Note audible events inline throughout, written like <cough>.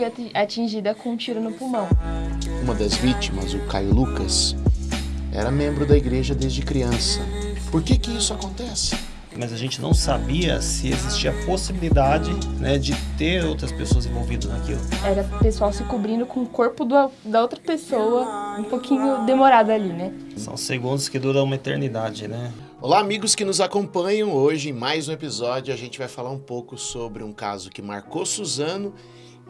foi atingida com um tiro no pulmão. Uma das vítimas, o Caio Lucas, era membro da igreja desde criança. Por que que isso acontece? Mas a gente não sabia se existia a possibilidade né, de ter outras pessoas envolvidas naquilo. Era o pessoal se cobrindo com o corpo do, da outra pessoa, um pouquinho demorado ali, né? São segundos que duram uma eternidade, né? Olá, amigos que nos acompanham. Hoje, em mais um episódio, a gente vai falar um pouco sobre um caso que marcou Suzano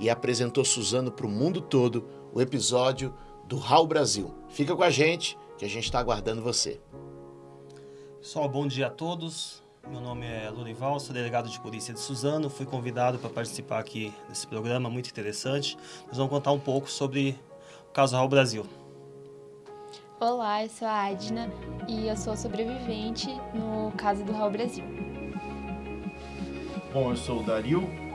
e apresentou Suzano para o mundo todo, o episódio do Raul Brasil. Fica com a gente, que a gente está aguardando você. Pessoal, bom dia a todos. Meu nome é Lurival, sou delegado de polícia de Suzano. Fui convidado para participar aqui desse programa muito interessante. Nós vamos contar um pouco sobre o caso Raul Brasil. Olá, eu sou a Adna e eu sou sobrevivente no caso do Raul Brasil. Bom, eu sou o Dario.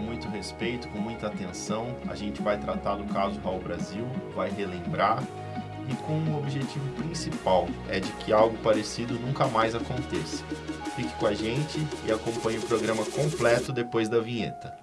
Com muito respeito, com muita atenção, a gente vai tratar do caso Raul Brasil, vai relembrar e com o objetivo principal é de que algo parecido nunca mais aconteça. Fique com a gente e acompanhe o programa completo depois da vinheta.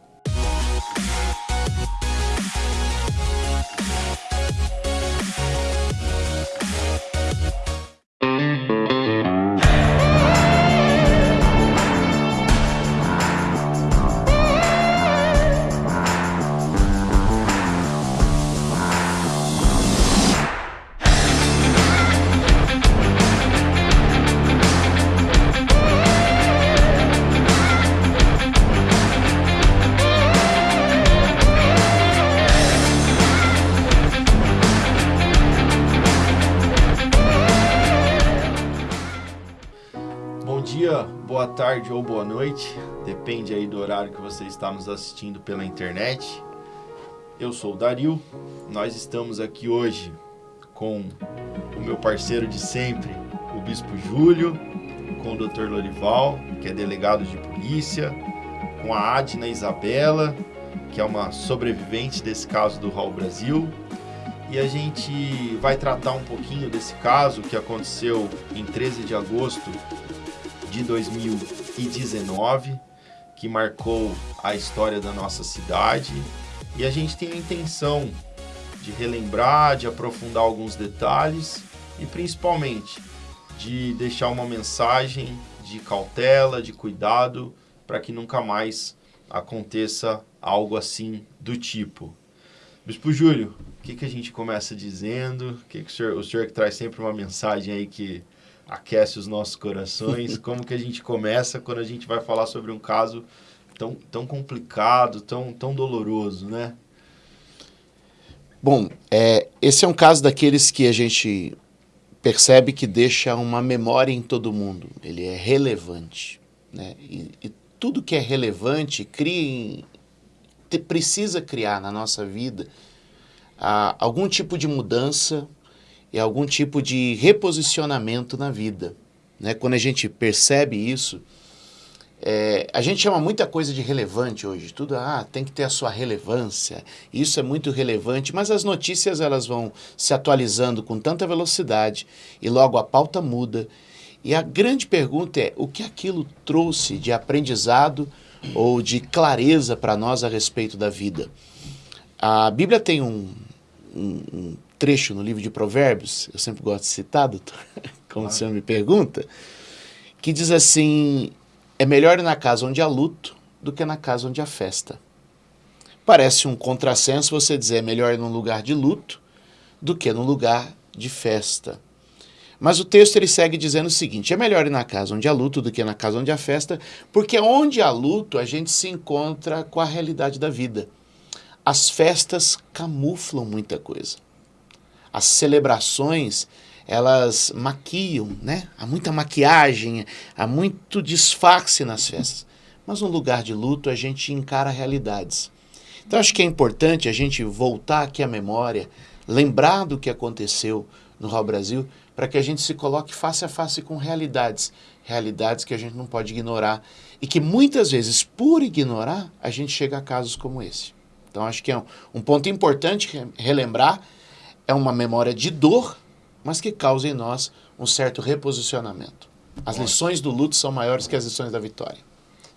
Tarde ou boa noite, depende aí do horário que você está nos assistindo pela internet. Eu sou o Dario, nós estamos aqui hoje com o meu parceiro de sempre, o Bispo Júlio, com o Dr. Lorival, que é delegado de polícia, com a Adna Isabela, que é uma sobrevivente desse caso do Raul Brasil. E a gente vai tratar um pouquinho desse caso que aconteceu em 13 de agosto de 2019, que marcou a história da nossa cidade. E a gente tem a intenção de relembrar, de aprofundar alguns detalhes e principalmente de deixar uma mensagem de cautela, de cuidado, para que nunca mais aconteça algo assim do tipo. Bispo Júlio, o que, que a gente começa dizendo? O que, que o senhor, o senhor que traz sempre uma mensagem aí que aquece os nossos corações? <laughs> Como que a gente começa quando a gente vai falar sobre um caso tão, tão complicado, tão, tão doloroso, né? Bom, é, esse é um caso daqueles que a gente percebe que deixa uma memória em todo mundo. Ele é relevante. Né? E, e tudo que é relevante cria, precisa criar na nossa vida ah, algum tipo de mudança, é algum tipo de reposicionamento na vida. Né? Quando a gente percebe isso, é, a gente chama muita coisa de relevante hoje, tudo ah, tem que ter a sua relevância, isso é muito relevante, mas as notícias elas vão se atualizando com tanta velocidade e logo a pauta muda. E a grande pergunta é o que aquilo trouxe de aprendizado ou de clareza para nós a respeito da vida. A Bíblia tem um, um, um trecho no livro de Provérbios, eu sempre gosto de citar, doutor, <laughs> como o senhor me pergunta, que diz assim: é melhor ir na casa onde há luto do que na casa onde há festa. Parece um contrassenso você dizer é melhor ir num lugar de luto do que num lugar de festa. Mas o texto ele segue dizendo o seguinte: é melhor ir na casa onde há luto do que na casa onde há festa, porque onde há luto a gente se encontra com a realidade da vida. As festas camuflam muita coisa as celebrações elas maquiam, né? Há muita maquiagem, há muito disfarce nas festas. Mas no lugar de luto a gente encara realidades. Então acho que é importante a gente voltar aqui à memória, lembrar do que aconteceu no Raul Brasil, para que a gente se coloque face a face com realidades, realidades que a gente não pode ignorar e que muitas vezes, por ignorar, a gente chega a casos como esse. Então acho que é um, ponto importante relembrar é uma memória de dor, mas que causa em nós um certo reposicionamento. As lições do luto são maiores que as lições da vitória.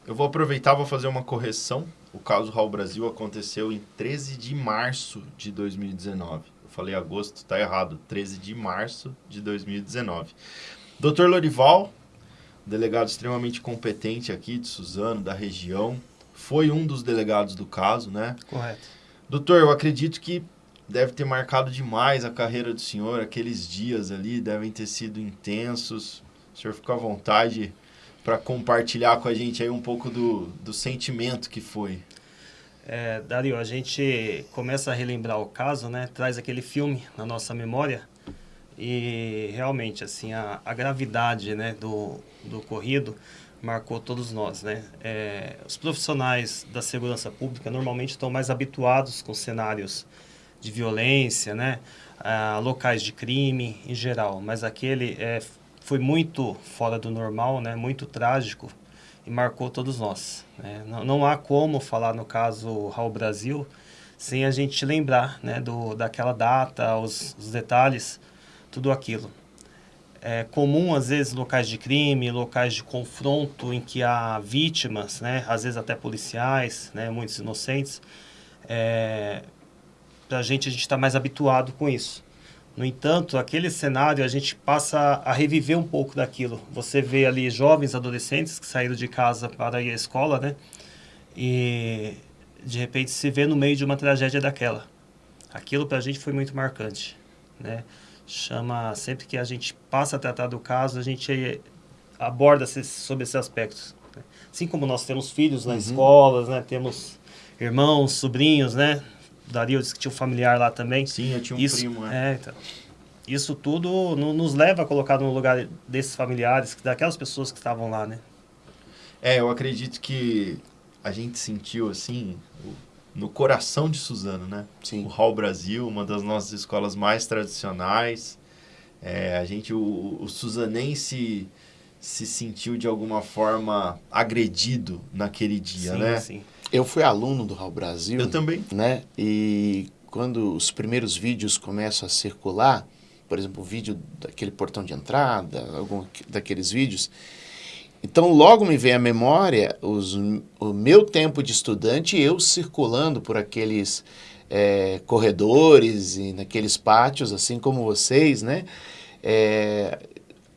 Eu vou aproveitar, vou fazer uma correção. o caso Raul Brasil aconteceu em 13 de março de 2019. Eu falei agosto, tá errado. 13 de março de 2019. Dr. Lorival, delegado extremamente competente aqui de Suzano, da região, foi um dos delegados do caso, né? Correto. Doutor, eu acredito que deve ter marcado demais a carreira do senhor. Aqueles dias ali devem ter sido intensos. O senhor fica à vontade para compartilhar com a gente aí um pouco do, do sentimento que foi. É, Dario, a gente começa a relembrar o caso, né? Traz aquele filme na nossa memória e realmente, assim, a, a gravidade né, do, do ocorrido marcou todos nós, né? É, os profissionais da segurança pública normalmente estão mais habituados com cenários de violência, né? Ah, locais de crime em geral, mas aquele é, foi muito fora do normal, né? Muito trágico e marcou todos nós. Né? Não, não há como falar no caso Raul Brasil sem a gente lembrar, né? Do daquela data, os, os detalhes, tudo aquilo é comum, às vezes, locais de crime, locais de confronto em que há vítimas, né, às vezes até policiais, né, muitos inocentes. É, Para a gente, a gente está mais habituado com isso. No entanto, aquele cenário, a gente passa a reviver um pouco daquilo. Você vê ali jovens adolescentes que saíram de casa para ir à escola, né? E, de repente, se vê no meio de uma tragédia daquela. Aquilo, para a gente, foi muito marcante, né? chama sempre que a gente passa a tratar do caso a gente aborda sobre esses aspectos né? assim como nós temos filhos nas uhum. escolas né temos irmãos sobrinhos né Dario disse que tinha um familiar lá também sim eu tinha um isso, primo é, é então, isso tudo no, nos leva a colocar no lugar desses familiares daquelas pessoas que estavam lá né é eu acredito que a gente sentiu assim no coração de Suzano, né? Sim. O Hall Brasil, uma das nossas escolas mais tradicionais. É, a gente, o, o suzanense se sentiu de alguma forma agredido naquele dia, sim, né? Sim. Eu fui aluno do Hall Brasil. Eu também. Né? E quando os primeiros vídeos começam a circular, por exemplo, o vídeo daquele portão de entrada, algum daqueles vídeos, então, logo me vem à memória os, o meu tempo de estudante, eu circulando por aqueles é, corredores e naqueles pátios, assim como vocês, né? É,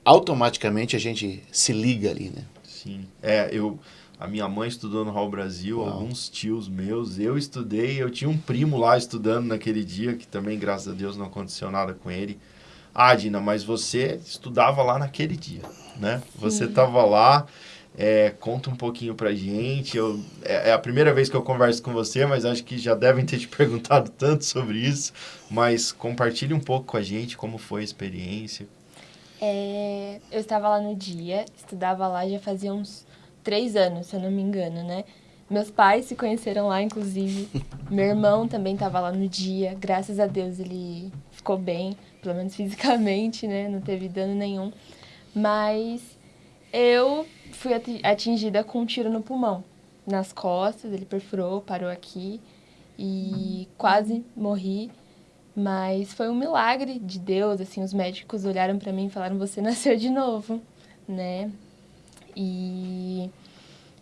automaticamente a gente se liga ali, né? Sim. É, eu... A minha mãe estudou no Hall Brasil, Uau. alguns tios meus, eu estudei, eu tinha um primo lá estudando naquele dia, que também, graças a Deus, não aconteceu nada com ele. Ah, Dina, mas você estudava lá naquele dia, né? Sim. Você estava lá. É, conta um pouquinho pra gente. Eu, é, é, a primeira vez que eu converso com você, mas acho que já devem ter te <laughs> perguntado tanto sobre isso. Mas compartilhe um pouco com a gente como foi a experiência. É, eu estava lá no dia, estudava lá já fazia uns três anos, se eu não me engano, né? Meus pais se conheceram lá, inclusive. <laughs> Meu irmão também estava lá no dia. Graças a Deus ele ficou bem pelo menos <laughs> fisicamente, né? Não teve dano nenhum. Mas eu fui atingida com um tiro no pulmão, nas costas, ele perfurou, parou aqui e quase morri. Mas foi um milagre de Deus, assim, os médicos olharam para mim e falaram: "Você <laughs> nasceu de novo", né? E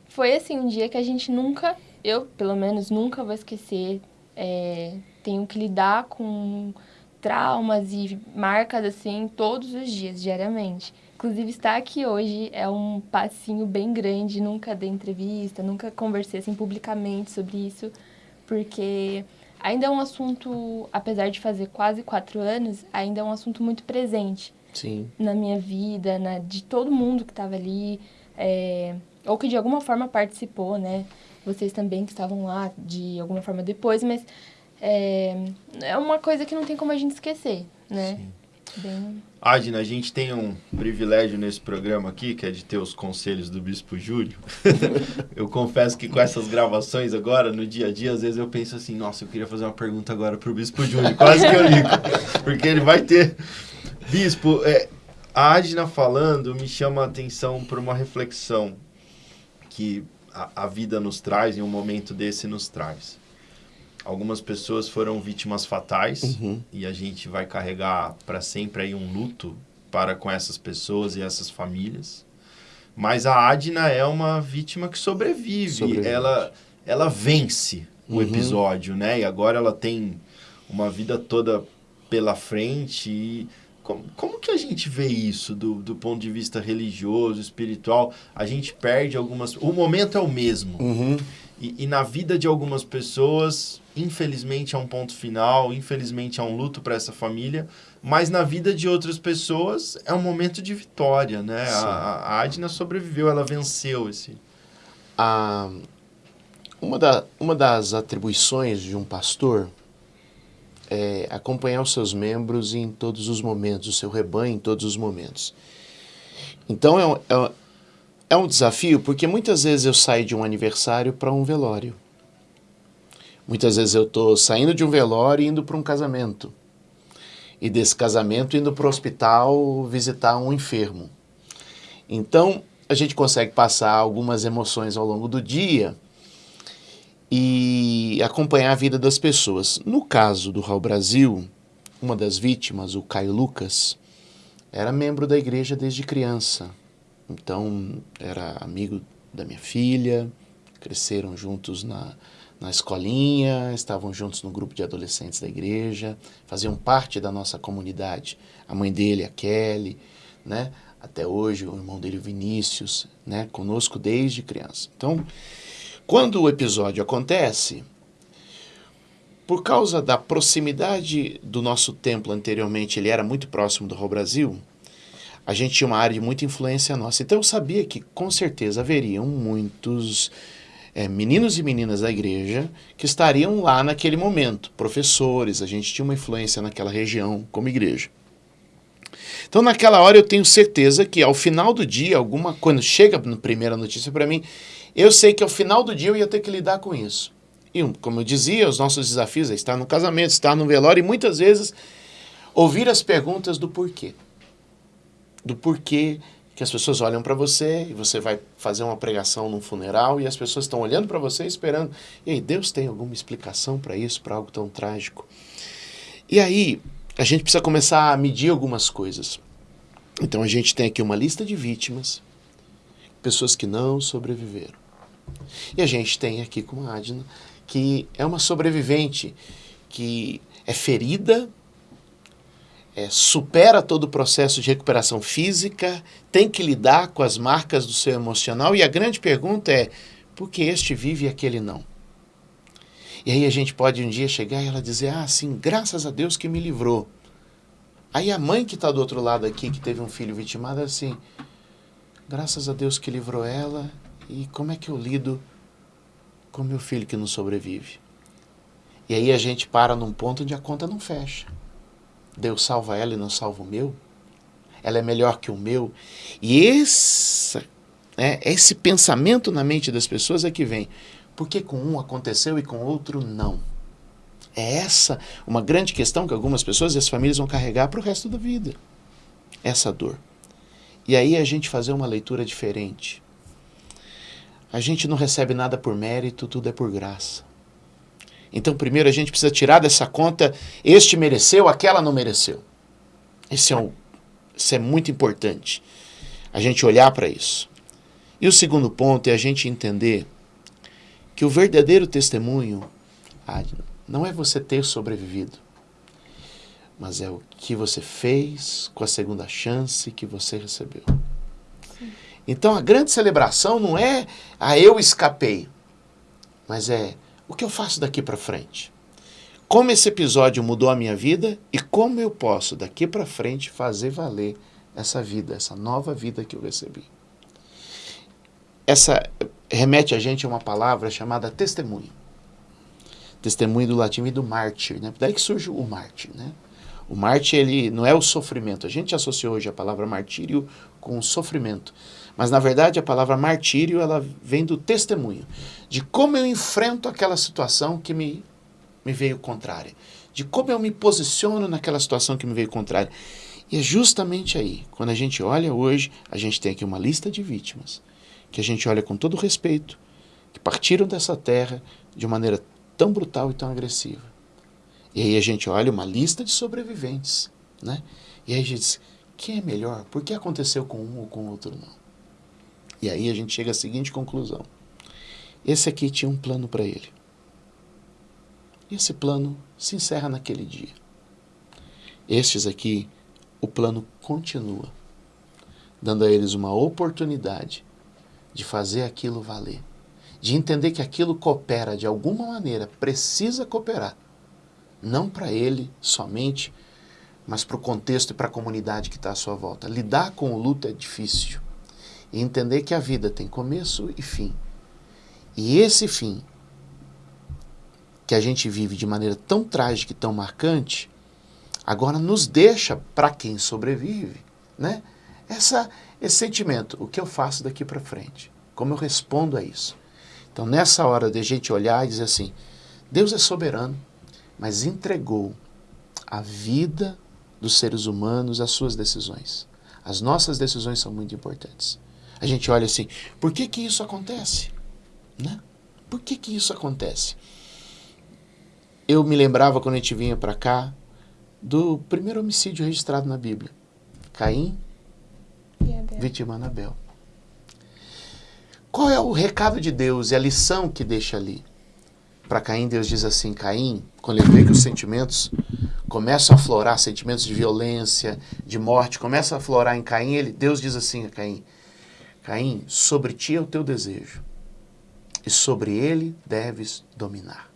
foi assim um dia que a gente nunca, eu pelo menos nunca vou esquecer. É, tenho que lidar com traumas e marcas assim todos os dias, diariamente. Inclusive, estar aqui hoje é um passinho bem grande. Nunca dei entrevista, nunca conversei assim publicamente sobre isso, porque ainda é um assunto, apesar de fazer quase quatro anos, ainda é um assunto muito presente Sim. na minha vida, na, de todo mundo que estava ali, é, ou que de alguma forma participou, né? Vocês também que estavam lá de alguma forma depois, mas é, é uma coisa que não tem como a gente esquecer, né? Sim. Bem... Adina, a gente tem um privilégio nesse programa aqui, que é de ter os conselhos do Bispo Júlio. <laughs> eu confesso que com essas gravações agora, no dia a dia, às vezes eu penso assim, nossa, eu queria fazer uma pergunta agora pro Bispo Júlio. Quase que eu ligo. <laughs> Porque ele vai ter... Bispo, é, a Adina falando me chama a atenção para uma reflexão que a, a vida nos traz, e um momento desse nos traz algumas pessoas foram vítimas fatais uhum. e a gente vai carregar para sempre aí um luto para com essas pessoas e essas famílias. Mas a Adna é uma vítima que sobrevive. Ela ela vence o Uhum. episódio, né? E agora ela tem uma vida toda pela frente. E como, como que a gente vê isso do, do ponto de vista religioso, espiritual? A gente perde algumas. O momento é o mesmo. Uhum. E, e na vida de algumas pessoas, infelizmente é um ponto final, infelizmente é um luto para essa família, mas na vida de outras pessoas é um momento de vitória, né? Sim. A, a Adna sobreviveu, ela venceu esse. A, uma, da, uma das atribuições de um pastor é acompanhar os seus membros em todos os momentos, o seu rebanho em todos os momentos. Então é um, é é um desafio porque muitas vezes eu saio de um aniversário para um velório. Muitas vezes eu estou saindo de um velório e indo para um casamento. E desse casamento indo para o hospital visitar um enfermo. Então, a gente consegue passar algumas emoções ao longo do dia e acompanhar a vida das pessoas. No caso do Raul Brasil, uma das vítimas, o Caio Lucas, era membro da igreja desde criança. Então, era amigo da minha filha, cresceram juntos na, na escolinha, estavam juntos no grupo de adolescentes da igreja, faziam parte da nossa comunidade. A mãe dele, a Kelly, né? Até hoje, o irmão dele, o Vinícius, né? Conosco desde criança. Então, quando o episódio acontece, por causa da proximidade do nosso templo anteriormente, ele era muito próximo do Raul Brasil, a gente tinha uma área de muita influência nossa. Então eu sabia que com certeza haveriam muitos é, meninos e meninas da igreja que estariam lá naquele momento, professores, a gente tinha uma influência naquela região como igreja. Então naquela hora eu tenho certeza que ao final do dia, alguma quando chega a primeira notícia para mim, eu sei que ao final do dia eu ia ter que lidar com isso. E como eu dizia, os nossos desafios é estar no casamento, estar no velório e muitas vezes ouvir as perguntas do porquê. Do porquê que as pessoas olham para você e você vai fazer uma pregação num funeral e as pessoas estão olhando para você esperando. E aí, Deus tem alguma explicação para isso, para algo tão trágico? E aí, a gente precisa começar a medir algumas coisas. Então, a gente tem aqui uma lista de vítimas, pessoas que não sobreviveram. E a gente tem aqui com a Adna, que é uma sobrevivente, que é ferida, é, supera todo o processo de recuperação física, tem que lidar com as marcas do seu emocional, e a grande pergunta é: por que este vive e aquele não? E aí a gente pode um dia chegar e ela dizer: ah, sim, graças a Deus que me livrou. Aí a mãe que está do outro lado aqui, que teve um filho vitimado, assim, graças a Deus que livrou ela, e como é que eu lido com meu filho que não sobrevive? E aí a gente para num ponto onde a conta não fecha. Deus salva ela e não salva o meu? Ela é melhor que o meu? E esse, né, esse pensamento na mente das pessoas é que vem. Por que com um aconteceu e com outro não? É essa uma grande questão que algumas pessoas e as famílias vão carregar para o resto da vida. Essa dor. E aí a gente fazer uma leitura diferente. A gente não recebe nada por mérito, tudo é por graça. Então, primeiro a gente precisa tirar dessa conta: este mereceu, aquela não mereceu. Esse é um, isso é muito importante. A gente olhar para isso. E o segundo ponto é a gente entender que o verdadeiro testemunho Adna, não é você ter sobrevivido, mas é o que você fez com a segunda chance que você recebeu. Então a grande celebração não é a eu escapei, mas é o que eu faço daqui para frente. Como esse episódio mudou a minha vida e como eu posso daqui para frente fazer valer essa vida, essa nova vida que eu recebi. Essa remete a gente a uma palavra chamada testemunho. Testemunho do latim e do mártir, né? Daí que surge o mártir, né? O mártir, ele não é o sofrimento. A gente associou hoje a palavra martírio com sofrimento. Mas, na verdade, a palavra martírio, ela vem do testemunho. De como eu enfrento aquela situação que me, me veio contrária. De como eu me posiciono naquela situação que me veio contrária. E é justamente aí, quando a gente olha hoje, a gente tem aqui uma lista de vítimas. Que a gente olha com todo respeito. Que partiram dessa terra de maneira tão brutal e tão agressiva. E aí a gente olha uma lista de sobreviventes, né? E aí a gente diz, quem é melhor? Por que aconteceu com um ou com outro não? E aí a gente chega à seguinte conclusão. esse aqui tinha um plano para ele. E esse plano se encerra naquele dia. Estes aqui, o plano continua, dando a eles uma oportunidade de fazer aquilo valer, de entender que aquilo coopera de alguma maneira, precisa cooperar, não para ele somente, mas para o contexto e para a comunidade que está à sua volta. Lidar com o luto é difícil. E entender que a vida tem começo e fim. E esse fim, que a gente vive de maneira tão trágica e tão marcante, agora nos deixa, para quem sobrevive, né? Essa, esse sentimento, o que eu faço daqui para frente? Como eu respondo a isso? Então, nessa hora de a gente olhar e dizer assim, Deus é soberano, mas entregou a vida dos seres humanos às suas decisões. As nossas decisões são muito importantes. A gente olha assim, por que que isso acontece? Né? Por que que isso acontece? Eu me lembrava quando a gente vinha para cá do primeiro homicídio registrado na Bíblia. Caim vitimando Abel. Qual é o recado de Deus e a lição que deixa ali? Para Caim, Deus diz assim: Caim, quando ele vê que os sentimentos começam a aflorar, sentimentos de violência, de morte, começam a aflorar em Caim, ele, Deus diz assim a Caim: Caim, sobre ti é o teu desejo, e sobre ele deves dominar.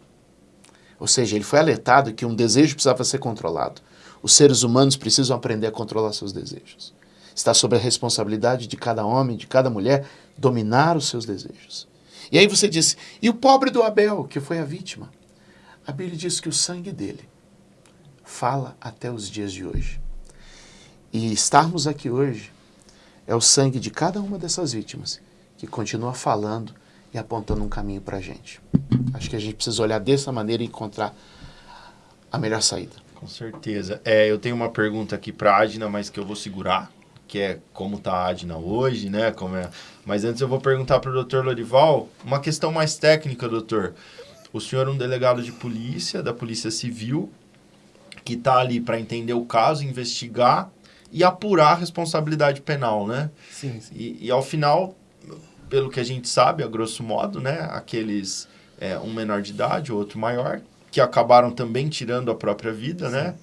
Ou seja, ele foi alertado que um desejo precisava ser controlado. Os seres humanos precisam aprender a controlar seus desejos. Está sob a responsabilidade de cada homem, de cada mulher, dominar os seus desejos. E aí você disse, e o pobre do Abel, que foi a vítima? A Bíblia diz que o sangue dele fala até os dias de hoje. E estarmos aqui hoje é o sangue de cada uma dessas vítimas que continua falando e apontando um caminho para a gente. Acho que a gente precisa olhar dessa maneira e encontrar a melhor saída. Com certeza. É, eu tenho uma pergunta aqui para a Adna, mas que eu vou segurar, que é como está a Adna hoje, né? Como é... Mas antes eu vou perguntar para o doutor Lorival uma questão mais técnica, doutor. O senhor é um delegado de polícia, da Polícia Civil, que está ali para entender o caso, investigar e apurar a responsabilidade penal, né? Sim, sim. E, e ao final, pelo que a gente sabe, a grosso modo, né? Aqueles, é, um menor de idade, outro maior, que acabaram também tirando a própria vida, né? sim. né?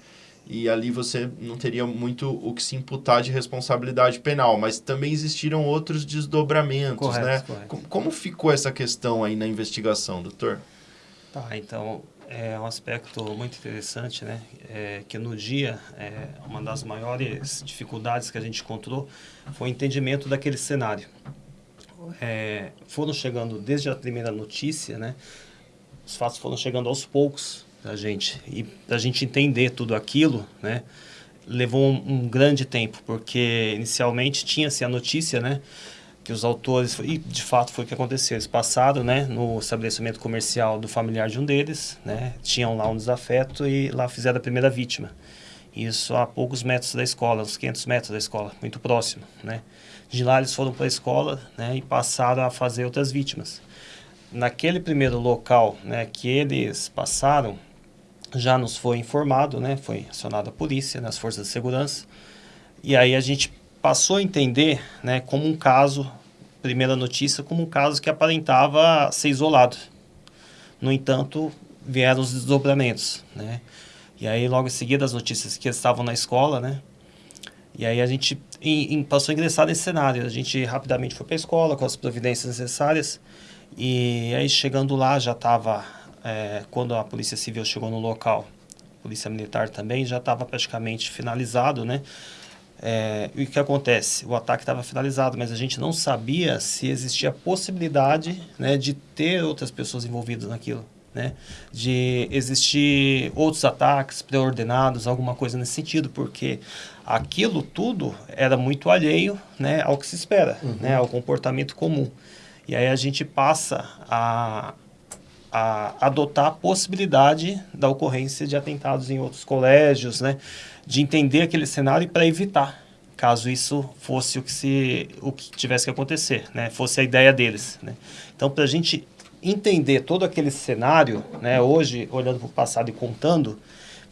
E ali você não teria muito o que se imputar de responsabilidade penal, mas também existiram outros desdobramentos, correto, né? Correto. Como, como ficou essa questão aí na investigação, doutor? Tá, então é um aspecto muito interessante, né? É, que no dia, é, uma das maiores dificuldades que a gente encontrou foi o entendimento daquele cenário. É, foram chegando desde a primeira notícia, né? Os fatos foram chegando aos poucos da gente e a gente entender tudo aquilo, né? Levou um, um grande tempo porque inicialmente tinha-se a notícia, né? Que os autores, e de fato foi o que aconteceu, eles passaram né, no estabelecimento comercial do familiar de um deles, né, tinham lá um desafeto e lá fizeram a primeira vítima. Isso a poucos metros da escola, uns 500 metros da escola, muito próximo. Né. De lá eles foram para a escola né, e passaram a fazer outras vítimas. Naquele primeiro local né, que eles passaram, já nos foi informado, né, foi acionada a polícia, né, as forças de segurança, e aí a gente passou a entender né, como um caso, primeira notícia, como um caso que aparentava ser isolado. No entanto, vieram os desdobramentos, né? E aí, logo em seguida, as notícias que estavam na escola, né? E aí a gente em, em, passou a ingressar nesse cenário. A gente rapidamente foi para a escola com as providências necessárias. E aí, chegando lá, já estava... É, quando a Polícia Civil chegou no local, a Polícia Militar também, já estava praticamente finalizado, né? É, e o que acontece? O ataque estava finalizado, mas a gente não sabia se existia a possibilidade né, de ter outras pessoas envolvidas naquilo. Né? De existir outros ataques pré-ordenados, alguma coisa nesse sentido, porque aquilo tudo era muito alheio né, ao que se espera, uhum. né, ao comportamento comum. E aí a gente passa a, a adotar a possibilidade da ocorrência de atentados em outros colégios, né? De entender aquele cenário para evitar, caso isso fosse o que, se, o que tivesse que acontecer, né? fosse a ideia deles. Né? Então, para a gente entender todo aquele cenário, né? hoje, olhando para o passado e contando,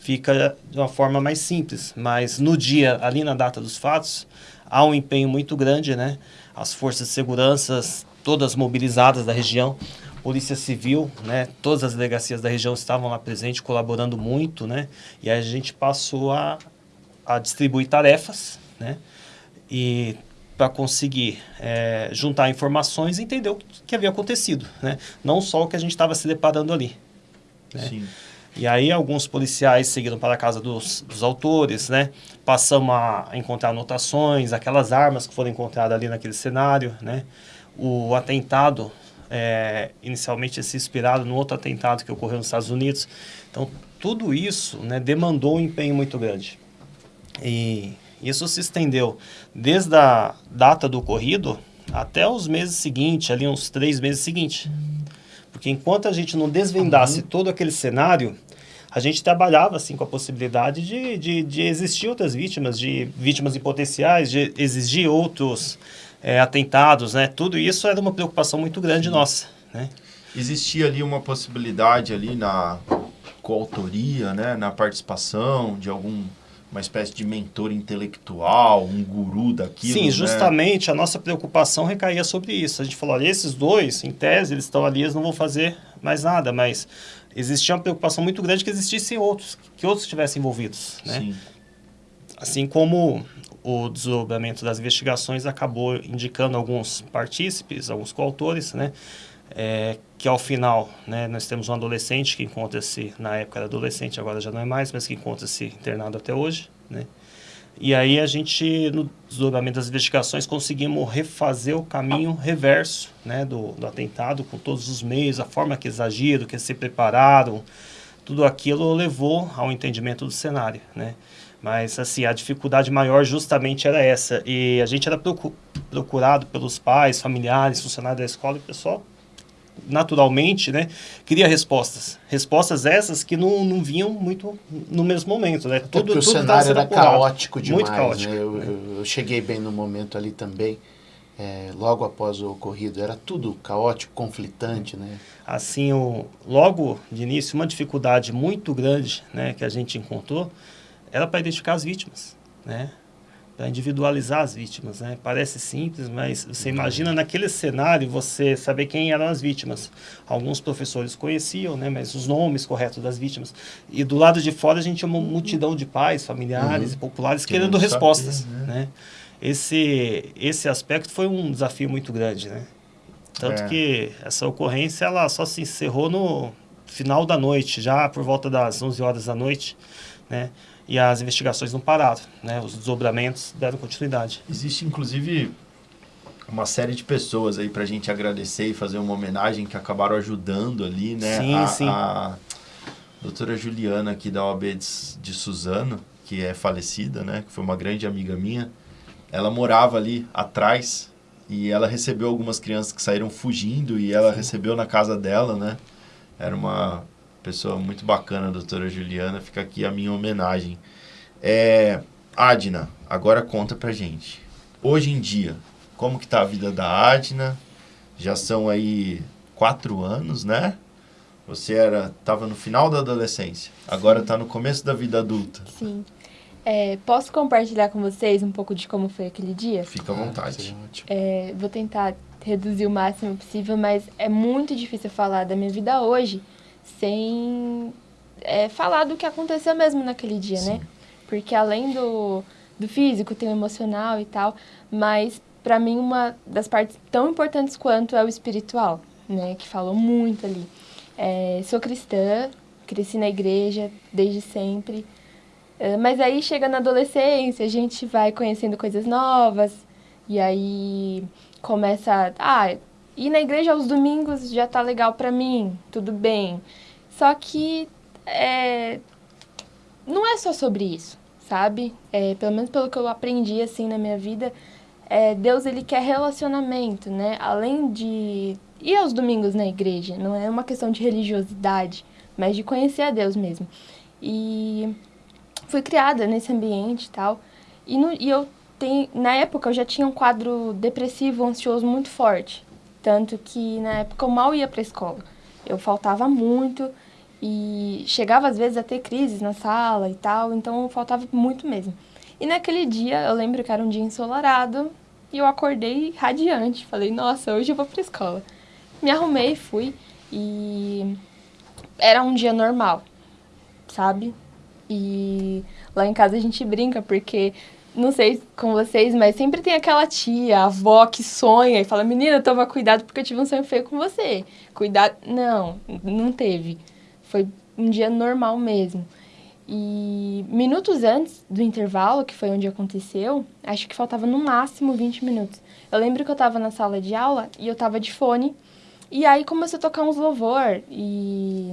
fica de uma forma mais simples. Mas no dia, ali na data dos fatos, há um empenho muito grande, né? As forças de segurança, todas mobilizadas da região, Polícia Civil, né? Todas as delegacias da região estavam lá presentes, colaborando muito, né? E a gente passou a, a distribuir tarefas, né? E para conseguir é, juntar informações e entender o que havia acontecido, né? Não só o que a gente estava se deparando ali. Né? Sim. E aí alguns policiais seguiram para a casa dos, dos autores, né? Passamos a encontrar anotações, aquelas armas que foram encontradas ali naquele cenário, né? O atentado é, inicialmente se inspirado no outro atentado que ocorreu nos Estados Unidos. Então, tudo isso né, demandou um empenho muito grande. E isso se estendeu desde a data do ocorrido até os meses seguintes, ali uns três meses seguintes. Porque enquanto a gente não desvendasse uhum. todo aquele cenário, a gente trabalhava assim com a possibilidade de, de, de existir outras vítimas, de vítimas em potenciais, de exigir outros é, atentados, né? Tudo isso era uma preocupação muito grande nossa, né? Existia ali uma possibilidade ali na coautoria, né? Na participação de algum uma espécie de mentor intelectual, um guru daquilo. Sim, né? justamente a nossa preocupação recaía sobre isso. A gente falou, olha, esses dois, em tese, eles estão ali, eles não vão fazer mais nada, mas existia uma preocupação muito grande que existissem outros, que outros estivessem envolvidos, né? Sim. Assim como o desdobramento das investigações acabou indicando alguns partícipes, alguns coautores, né? É, que ao final, né, nós temos um adolescente que encontra-se, na época era adolescente, agora já não é mais, mas que encontra-se internado até hoje, né? E aí a gente, no desdobramento das investigações, conseguimos refazer o caminho reverso né, do, do atentado, com todos os meios, a forma que eles agiram, que eles se prepararam, tudo aquilo levou ao entendimento do cenário, né? Mas, assim, a dificuldade maior justamente era essa. E a gente era procurado pelos pais, familiares, funcionários da escola e o pessoal, naturalmente, né, queria respostas. Respostas essas que não, não vinham muito no mesmo momento, né? Tudo, Porque o cenário era apurado. caótico demais, muito caótico. Né? Eu, eu, eu, cheguei bem no momento ali também, é, logo após o ocorrido. Era tudo caótico, conflitante, né? Assim, o, logo de início, uma dificuldade muito grande né, que a gente encontrou era para identificar as vítimas, né? Para individualizar as vítimas, né? Parece simples, mas você imagina naquele cenário você saber quem eram as vítimas. Alguns professores conheciam, né? Mas os nomes corretos das vítimas. E do lado de fora a gente tinha uma multidão de pais, familiares uhum. e populares que querendo respostas, saber, né? né? Esse, esse aspecto foi um desafio muito grande, né? Tanto é. que essa ocorrência ela só se encerrou no final da noite, já por volta das 11 horas da noite, né? E as investigações não pararam, né? Os desdobramentos deram continuidade. Existe, inclusive, uma série de pessoas aí para a gente agradecer e fazer uma homenagem que acabaram ajudando ali, né? Sim, a, sim. A doutora Juliana aqui da OAB de, de Suzano, que é falecida, né? Que foi uma grande amiga minha. Ela morava ali atrás e ela recebeu algumas crianças que saíram fugindo e ela sim. recebeu na casa dela, né? Era uma pessoa muito bacana, a doutora Juliana. Fica aqui a minha homenagem. É, Adna, agora conta pra gente. Hoje em dia, como que tá a vida da Adna? Já são aí quatro anos, né? Você era estava no final da adolescência, agora está no começo da vida adulta. Sim. É, posso compartilhar com vocês um pouco de como foi aquele dia? Fica à vontade. É, vou tentar reduzir o máximo possível, mas é muito difícil falar da minha vida hoje, sem é, falar do que aconteceu mesmo naquele dia, né? Sim. né? Porque além do, do físico, tem o emocional e tal, mas para mim uma das partes tão importantes quanto é o espiritual, né? Que falou muito ali. É, sou cristã, cresci na igreja desde sempre, é, mas aí chega na adolescência, a gente vai conhecendo coisas novas, e aí começa, ah, ir na igreja aos domingos já tá legal para mim, tudo bem. Só que é, não é só sobre isso, sabe? É, pelo menos pelo que eu aprendi assim na minha vida, é, Deus ele quer relacionamento, né? Além de ir aos domingos na igreja, não é uma questão de religiosidade, mas de conhecer a Deus mesmo. E fui criada nesse ambiente e tal. E, no, e eu na época eu já tinha um quadro depressivo, ansioso muito forte. Tanto que na época eu mal ia para a escola. Eu faltava muito e chegava às vezes a ter crises na sala e tal, então faltava muito mesmo. E naquele dia, eu lembro que era um dia ensolarado e eu acordei radiante. Falei, nossa, hoje eu vou para a escola. Me arrumei, fui. E era um dia normal, sabe? E lá em casa a gente brinca, porque não sei com vocês, mas sempre tem aquela tia, avó que sonha e fala: Menina, toma cuidado porque eu tive um sonho feio com você. Cuidado. Não, não teve. Foi um dia normal mesmo. E minutos antes do intervalo, que foi onde aconteceu, acho que faltava no máximo 20 minutos. Eu lembro que eu estava na sala de aula e eu estava de fone. E aí começou a tocar uns louvor e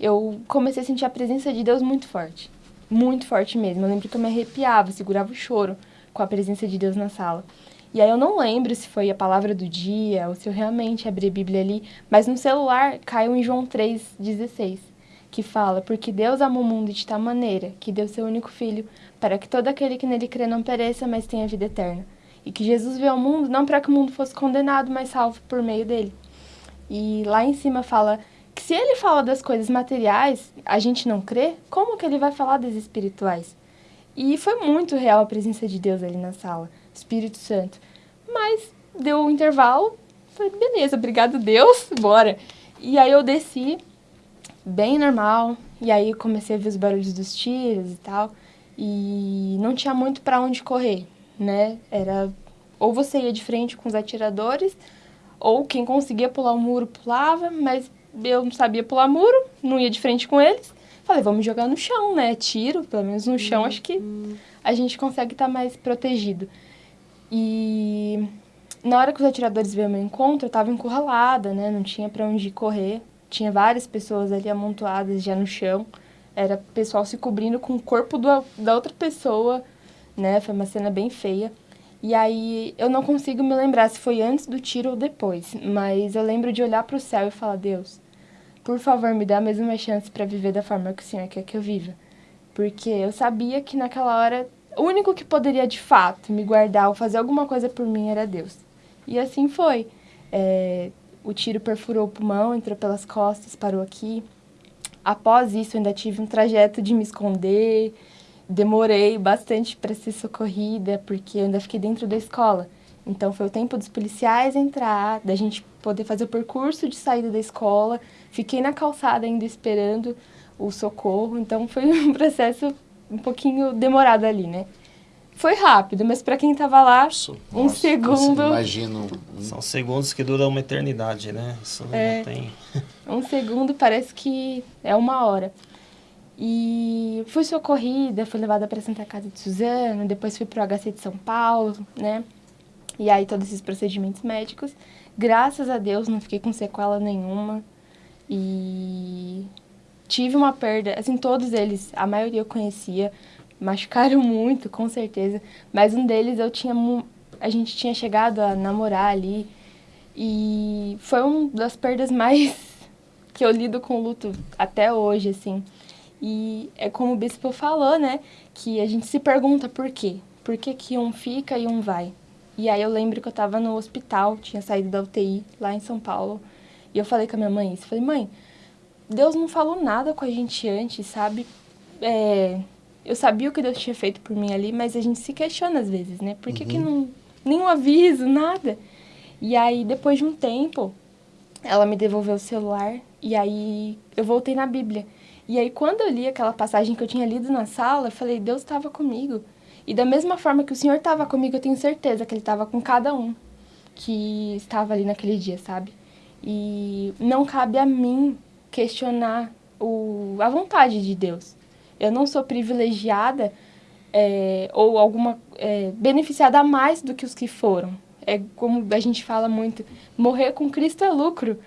eu comecei a sentir a presença de Deus muito forte. Muito forte mesmo. Eu lembro que eu me arrepiava, segurava o choro com a presença de Deus na sala. E aí eu não lembro se foi a palavra do dia ou se eu realmente abri a Bíblia ali, mas no celular caiu em João 3,16 que fala: Porque Deus amou o mundo de tal maneira que deu seu único filho, para que todo aquele que nele crê não pereça, mas tenha vida eterna. E que Jesus veio ao mundo não para que o mundo fosse condenado, mas salvo por meio dele. E lá em cima fala se ele fala das coisas materiais, a gente não crê, como que ele vai falar das espirituais? E foi muito real a presença de Deus ali na sala, Espírito Santo. Mas deu um intervalo, falei, beleza, obrigado Deus, <laughs> bora. E aí eu desci bem normal. E aí comecei a ver os barulhos dos tiros e tal. E não tinha muito para onde correr, né? Era ou você ia de frente com os atiradores, ou quem conseguia pular o muro pulava, mas eu não sabia pular muro, não ia de frente com eles. Falei, vamos jogar no chão, né? Tiro, pelo menos no chão, acho que a gente consegue estar tá mais protegido. E na hora que os atiradores veio ao meu encontro, eu estava encurralada, né? Não tinha para onde correr. Tinha várias pessoas ali amontoadas já no chão. Era pessoal se cobrindo com o corpo do, da outra pessoa, né? Foi uma cena bem feia. E aí eu não consigo me lembrar se foi antes do tiro ou depois, mas eu lembro de olhar para o céu e falar: Deus, por favor, me dá mais uma chance para viver da forma que o Senhor quer que eu viva. Porque eu sabia que naquela hora o único que poderia de fato me guardar ou fazer alguma coisa por mim era Deus. E assim foi. É, o tiro perfurou o pulmão, entrou pelas costas, parou aqui. Após isso, ainda tive um trajeto de me esconder. Demorei bastante para ser socorrida, porque eu ainda fiquei dentro da escola. Então, foi o tempo dos policiais entrar, da gente poder fazer o percurso de saída da escola. Fiquei na calçada ainda esperando o socorro. Então, foi <laughs> um processo um pouquinho demorado ali, né? Foi rápido, mas para quem tava lá, Nossa, um segundo. Imagino. São segundos que duram uma eternidade, né? Isso é, não tem. <laughs> um segundo parece que é uma hora. E fui socorrida, fui levada para a Santa Casa de Suzano, depois fui para o HC de São Paulo, né? E aí todos esses procedimentos médicos. Graças a Deus não fiquei com sequela nenhuma. E tive uma perda, assim, todos eles, a maioria eu conhecia, machucaram <laughs> muito, com certeza. Mas um deles eu tinha. A gente tinha chegado a namorar ali. E foi uma das perdas mais <laughs> que eu lido com luto até hoje, assim. E é como o bispo falou, né? Que a gente se pergunta por quê. Por que, que um fica e um vai? E aí eu lembro que eu tava no hospital, tinha saído da UTI lá em São Paulo. E eu falei com a minha mãe isso. Falei, mãe, Deus não falou nada com a gente antes, sabe? É, eu sabia o que Deus tinha feito por mim ali, mas a gente se questiona às vezes, né? Por que, uhum. que não. Nenhum aviso, nada. E aí, depois de um tempo, ela me devolveu o celular e aí eu voltei na Bíblia. E aí, quando eu li aquela passagem que eu tinha lido na sala, eu falei: Deus estava comigo. E da mesma forma que o Senhor estava comigo, eu tenho certeza que Ele estava com cada um que estava ali naquele dia, sabe? E não cabe a mim questionar o, a vontade de Deus. Eu não sou privilegiada é, ou alguma é, beneficiada a mais do que os que foram. É como a gente fala muito, morrer com Cristo é lucro,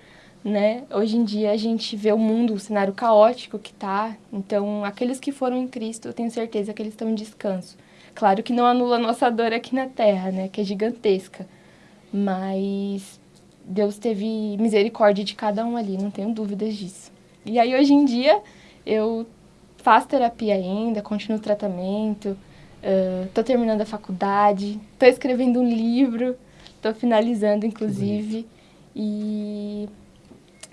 né? Hoje em dia a gente vê o mundo, o cenário caótico que tá. Então, aqueles que foram em Cristo, eu tenho certeza que eles estão em descanso. Claro que não anula a nossa dor aqui na terra, né? Que é gigantesca. Mas Deus teve misericórdia de cada um ali, não tenho dúvidas disso. E aí, hoje em dia, eu faço terapia ainda, continuo o tratamento, estou uh, terminando a faculdade, estou escrevendo um livro, estou finalizando, inclusive. E,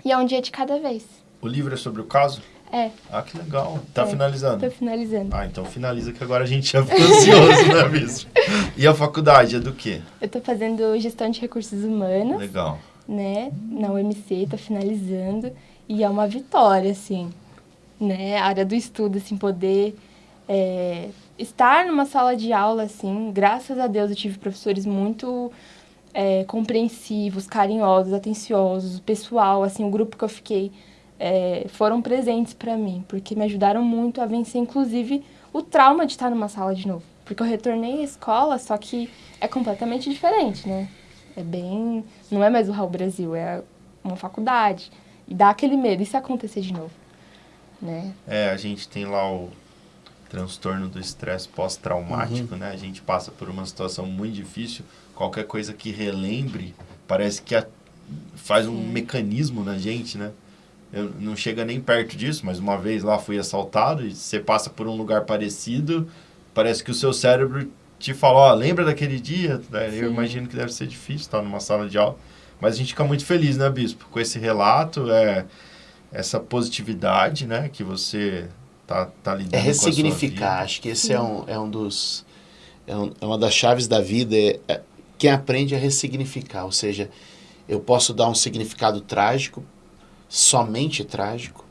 e é um dia de cada vez. O livro é sobre o caso? É. Ah, que legal. Tá é, finalizando? Tô finalizando. Ah, então finaliza que agora a gente já ficou ansioso, né, <laughs> Bispo? E a faculdade é do quê? Eu tô fazendo gestão de recursos humanos. Legal. né, na UMC, tô finalizando, e é uma vitória, assim, né, a área do estudo, assim, poder é, estar numa sala de aula, assim, graças a Deus eu tive professores muito é, compreensivos, carinhosos, atenciosos, o pessoal, assim, o grupo que eu fiquei é, foram presentes para mim, porque me ajudaram muito a vencer, inclusive, o trauma de estar numa sala de novo. Porque eu retornei à escola, só que é completamente diferente, né? É bem. Não é mais o Raul Brasil, é uma faculdade. E dá aquele medo, e se acontecer de novo? Né? É, a gente tem lá o transtorno do estresse pós-traumático, uhum. né? A gente passa por uma situação muito difícil, qualquer coisa que relembre, parece que a, faz um Sim. mecanismo na gente, né? Eu não chega nem perto disso, mas uma vez lá fui assaltado e você passa por um lugar parecido, parece que o seu cérebro te fala, ó, lembra daquele dia? Né? Eu imagino que deve ser difícil estar numa sala de aula, mas a gente fica muito feliz, né, Bispo, com esse relato, é, essa positividade, né, que você tá, tá lidando É ressignificar, acho que esse é um, é um dos... É, um, é uma das chaves da vida, é, é, quem aprende a ressignificar, ou seja, eu posso dar um significado trágico somente trágico,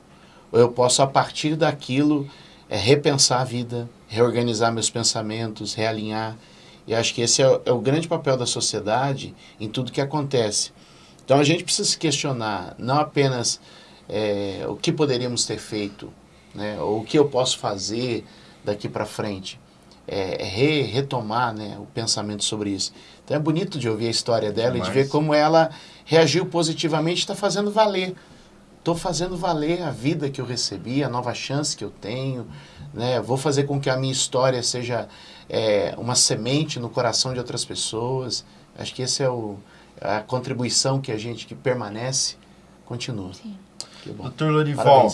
ou eu posso, a partir daquilo, é, repensar a vida, reorganizar meus pensamentos, realinhar. E acho que esse é, é o grande papel da sociedade em tudo que acontece. Então a gente precisa se questionar não apenas é, o que poderíamos ter feito, né, ou o que eu posso fazer daqui para frente, é, é, re, retomar né, o pensamento sobre isso. Então é bonito de ouvir a história dela e de ver como ela reagiu positivamente e está fazendo valer estou fazendo valer a vida que eu recebi, a nova chance que eu tenho, né? Vou fazer com que a minha história seja é, uma semente no coração de outras pessoas. Acho que essa é o, a contribuição que a gente que permanece continua. Sim. Doutor Lorival,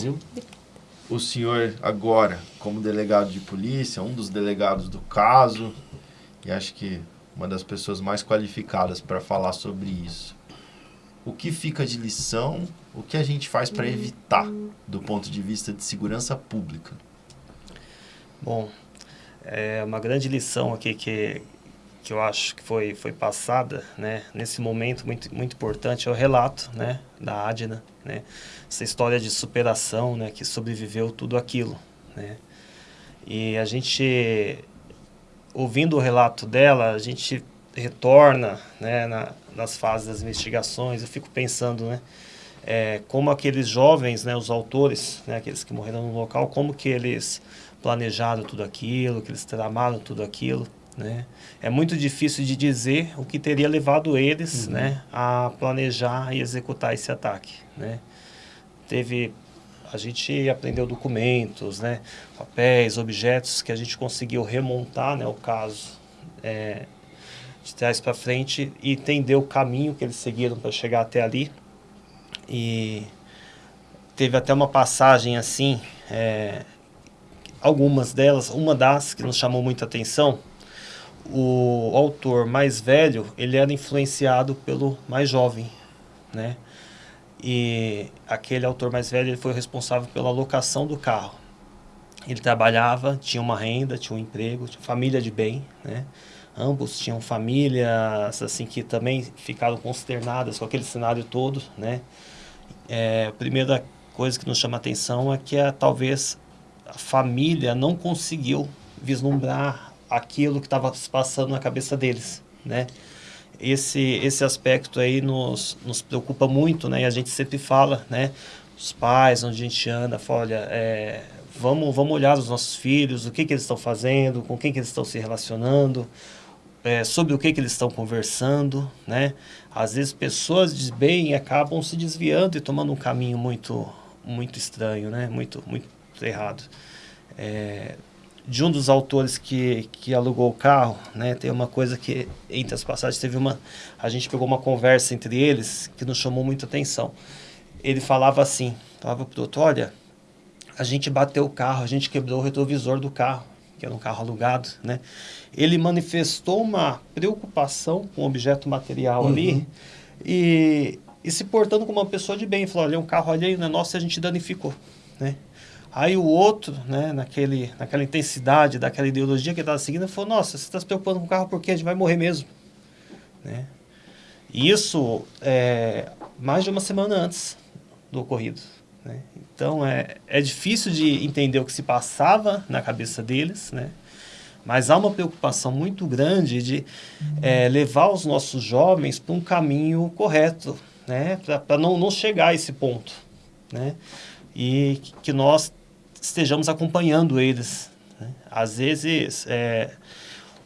o senhor agora, como delegado de polícia, um dos delegados do caso, e acho que uma das pessoas mais qualificadas para falar sobre isso o que fica de lição, o que a gente faz para evitar do ponto de vista de segurança pública? Bom, é uma grande lição aqui que, que eu acho que foi, foi passada, né, nesse momento muito, muito importante, é o relato, né, da Adna, né, essa história de superação, né, que sobreviveu tudo aquilo, né, e a gente, ouvindo o relato dela, a gente retorna, né, na, nas fases das investigações, eu fico pensando, né, é, como aqueles jovens, né, os autores, né, aqueles que morreram no local, como que eles planejaram tudo aquilo, que eles tramaram tudo aquilo, né? É muito difícil de dizer o que teria levado eles, uhum. né, a planejar e executar esse ataque, né? Teve a gente aprendeu documentos, né, papéis, objetos que a gente conseguiu remontar, né, o caso é, de trás para frente e entender o caminho que eles seguiram para chegar até ali. E teve até uma passagem assim, é, algumas delas, uma das que nos chamou muita atenção, o autor mais velho, ele era influenciado pelo mais jovem, né? E aquele autor mais velho, ele foi responsável pela locação do carro. Ele trabalhava, tinha uma renda, tinha um emprego, tinha família de bem, né? Ambos tinham famílias assim que também ficaram consternadas com aquele cenário todo, né? É, a primeira coisa que nos chama a atenção é que a, talvez a família não conseguiu vislumbrar aquilo que estava se passando na cabeça deles, né? Esse, esse aspecto aí nos, nos preocupa muito, né? E a gente sempre fala, né? Os pais, onde a gente anda, fala, olha, é, vamos, vamos olhar os nossos filhos, o que, que eles estão fazendo, com quem que eles estão se relacionando, é, sobre o que, que eles estão conversando, né? Às vezes pessoas de bem acabam se desviando e tomando um caminho muito, muito estranho, né? Muito, muito errado. É, de um dos autores que, que alugou o carro, né? Tem uma coisa que entre as passagens teve uma, a gente pegou uma conversa entre eles que nos chamou muita atenção. Ele falava assim, falava pro doutor, olha, a gente bateu o carro, a gente quebrou o retrovisor do carro, que era um carro alugado, né? ele manifestou uma preocupação com o objeto material uhum. ali e, e se portando como uma pessoa de bem. Falou, olha, um carro alheio não é nosso e a gente danificou, né? Aí o outro, né, naquele, naquela intensidade daquela ideologia que ele estava seguindo, falou, nossa, você está se preocupando com o carro porque a gente vai morrer mesmo, né? E isso é, mais de uma semana antes do ocorrido. Né? Então é, é difícil de entender o que se passava na cabeça deles, né? mas há uma preocupação muito grande de é, levar os nossos jovens para um caminho correto, né? para não, não chegar a esse ponto. Né? E que nós estejamos acompanhando eles. Né? Às vezes, é,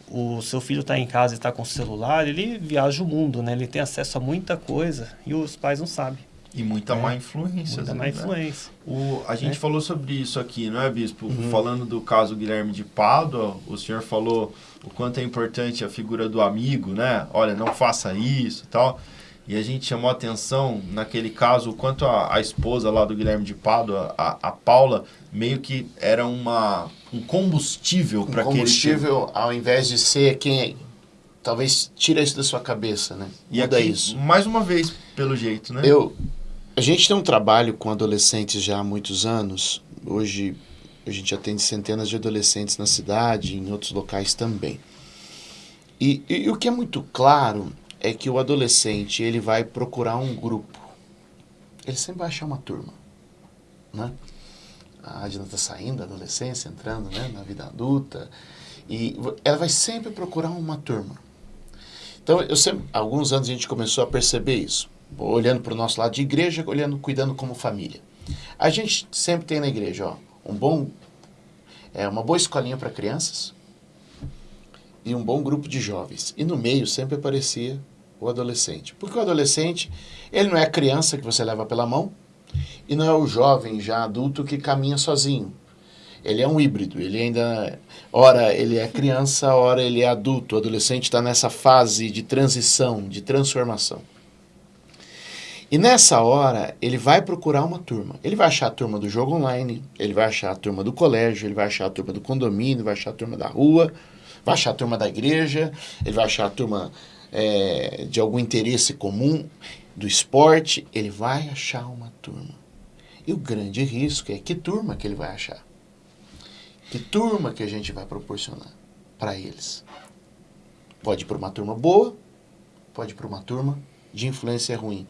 o seu filho está em casa e está com o celular, ele viaja o mundo, né? ele tem acesso a muita coisa e os pais não sabem. E muita é. má influência. Muita má né? influência. O, a gente é. falou sobre isso aqui, não é, Bispo? Uhum. Falando do caso Guilherme de Pádua, o senhor falou o quanto é importante a figura do amigo, né? Olha, não faça isso e tal. E a gente chamou a atenção, naquele caso, o quanto a, a esposa lá do Guilherme de Pádua, a, a Paula, meio que era uma, um combustível para um combustível, ao invés de ser quem talvez tira isso da sua cabeça, né? E Muda aqui, isso. Mais uma vez, pelo jeito, né? Eu, a gente tem um trabalho com adolescentes já há muitos anos. Hoje a gente atende centenas de adolescentes na cidade e em outros locais também. E, e, e, o que é muito claro é que o adolescente ele vai procurar um grupo. Ele sempre vai achar uma turma. Né? A Adina está saindo da adolescência, entrando né, na vida adulta. E ela vai sempre procurar uma turma. Então, eu sempre, alguns anos a gente começou a perceber isso olhando para o nosso lado de igreja, olhando, cuidando como família. A gente sempre tem na igreja, ó, um bom, é, uma boa escolinha para crianças e um bom grupo de jovens. E no meio sempre aparecia o adolescente. Porque o adolescente, ele não é a criança que você leva pela mão e não é o jovem já adulto que caminha sozinho. Ele é um híbrido, ele ainda, ora ele é criança, ora ele é adulto. O adolescente está nessa fase de transição, de transformação. E nessa hora, ele vai procurar uma turma. Ele vai achar a turma do jogo online, ele vai achar a turma do colégio, ele vai achar a turma do condomínio, vai achar a turma da rua, vai achar a turma da igreja, ele vai achar a turma é, de algum interesse comum, do esporte, ele vai achar uma turma. E o grande risco é que turma que ele vai achar. Que turma que a gente vai proporcionar para eles. Pode ir para uma turma boa, pode ir para uma turma de influência ruim.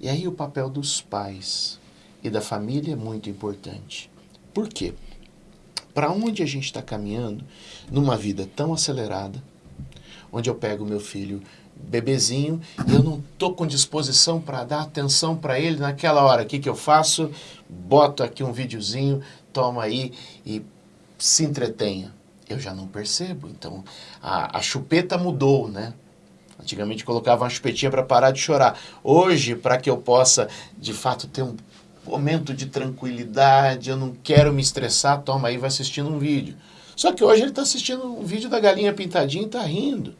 E aí o papel dos pais e da família é muito importante. Por quê? Para onde a gente está caminhando numa vida tão acelerada, onde eu pego meu filho bebezinho e eu não estou com disposição para dar atenção para ele naquela hora. O que, que eu faço? Boto aqui um videozinho, toma aí e se entretenha. Eu já não percebo. Então a, a chupeta mudou, né? Antigamente colocava uma chupetinha para parar de chorar. Hoje, para que eu possa, de fato, ter um momento de tranquilidade, eu não quero me estressar, toma aí, vai assistindo um vídeo. Só que hoje ele está assistindo um vídeo da galinha pintadinha e está rindo.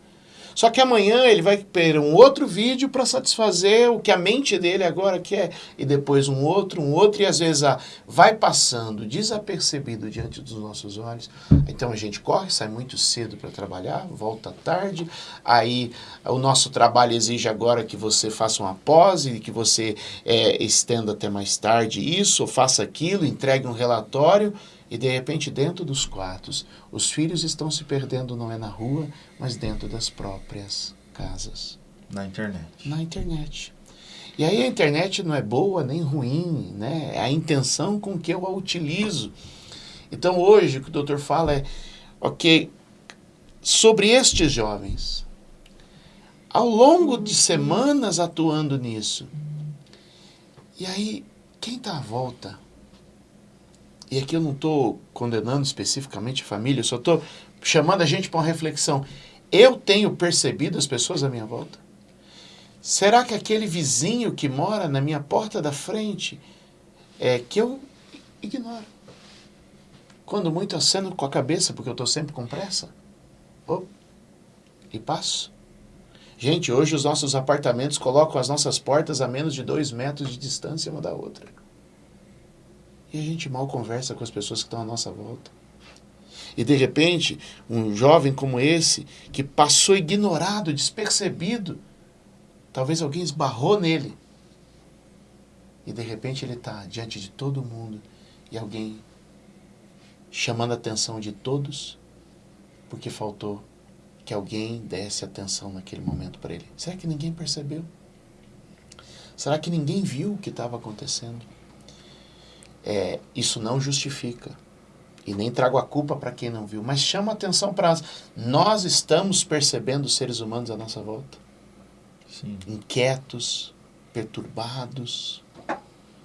Só que amanhã ele vai ter um outro vídeo para satisfazer o que a mente dele agora quer, e depois um outro, um outro, e às vezes ah, vai passando desapercebido diante dos nossos olhos. Então a gente corre, sai muito cedo para trabalhar, volta tarde, aí o nosso trabalho exige agora que você faça uma pose, que você é, estenda até mais tarde isso, ou faça aquilo, entregue um relatório, e de repente, dentro dos quartos, os filhos estão se perdendo não é na rua, mas dentro das próprias casas. Na internet. Na internet. E aí a internet não é boa nem ruim, né? É a intenção com que eu a utilizo. Então hoje o que o doutor fala é, ok, sobre estes jovens, ao longo de semanas atuando nisso, e aí quem está à volta? E aqui eu não estou condenando especificamente a família, eu só estou chamando a gente para uma reflexão. Eu tenho percebido as pessoas à minha volta? Será que aquele vizinho que mora na minha porta da frente é que eu ignoro? Quando muito aceno com a cabeça, porque eu estou sempre com pressa. Oh, e passo. Gente, hoje os nossos apartamentos colocam as nossas portas a menos de dois metros de distância uma da outra. E a gente mal conversa com as pessoas que estão à nossa volta. E de repente, um jovem como esse, que passou ignorado, despercebido, talvez alguém esbarrou nele. E de repente ele está diante de todo mundo e alguém chamando a atenção de todos, porque faltou que alguém desse atenção naquele momento para ele. Será que ninguém percebeu? Será que ninguém viu o que estava acontecendo? É, isso não justifica. E nem trago a culpa para quem não viu, mas chama atenção para nós. Nós estamos percebendo os seres humanos à nossa volta. Sim. Inquietos, perturbados,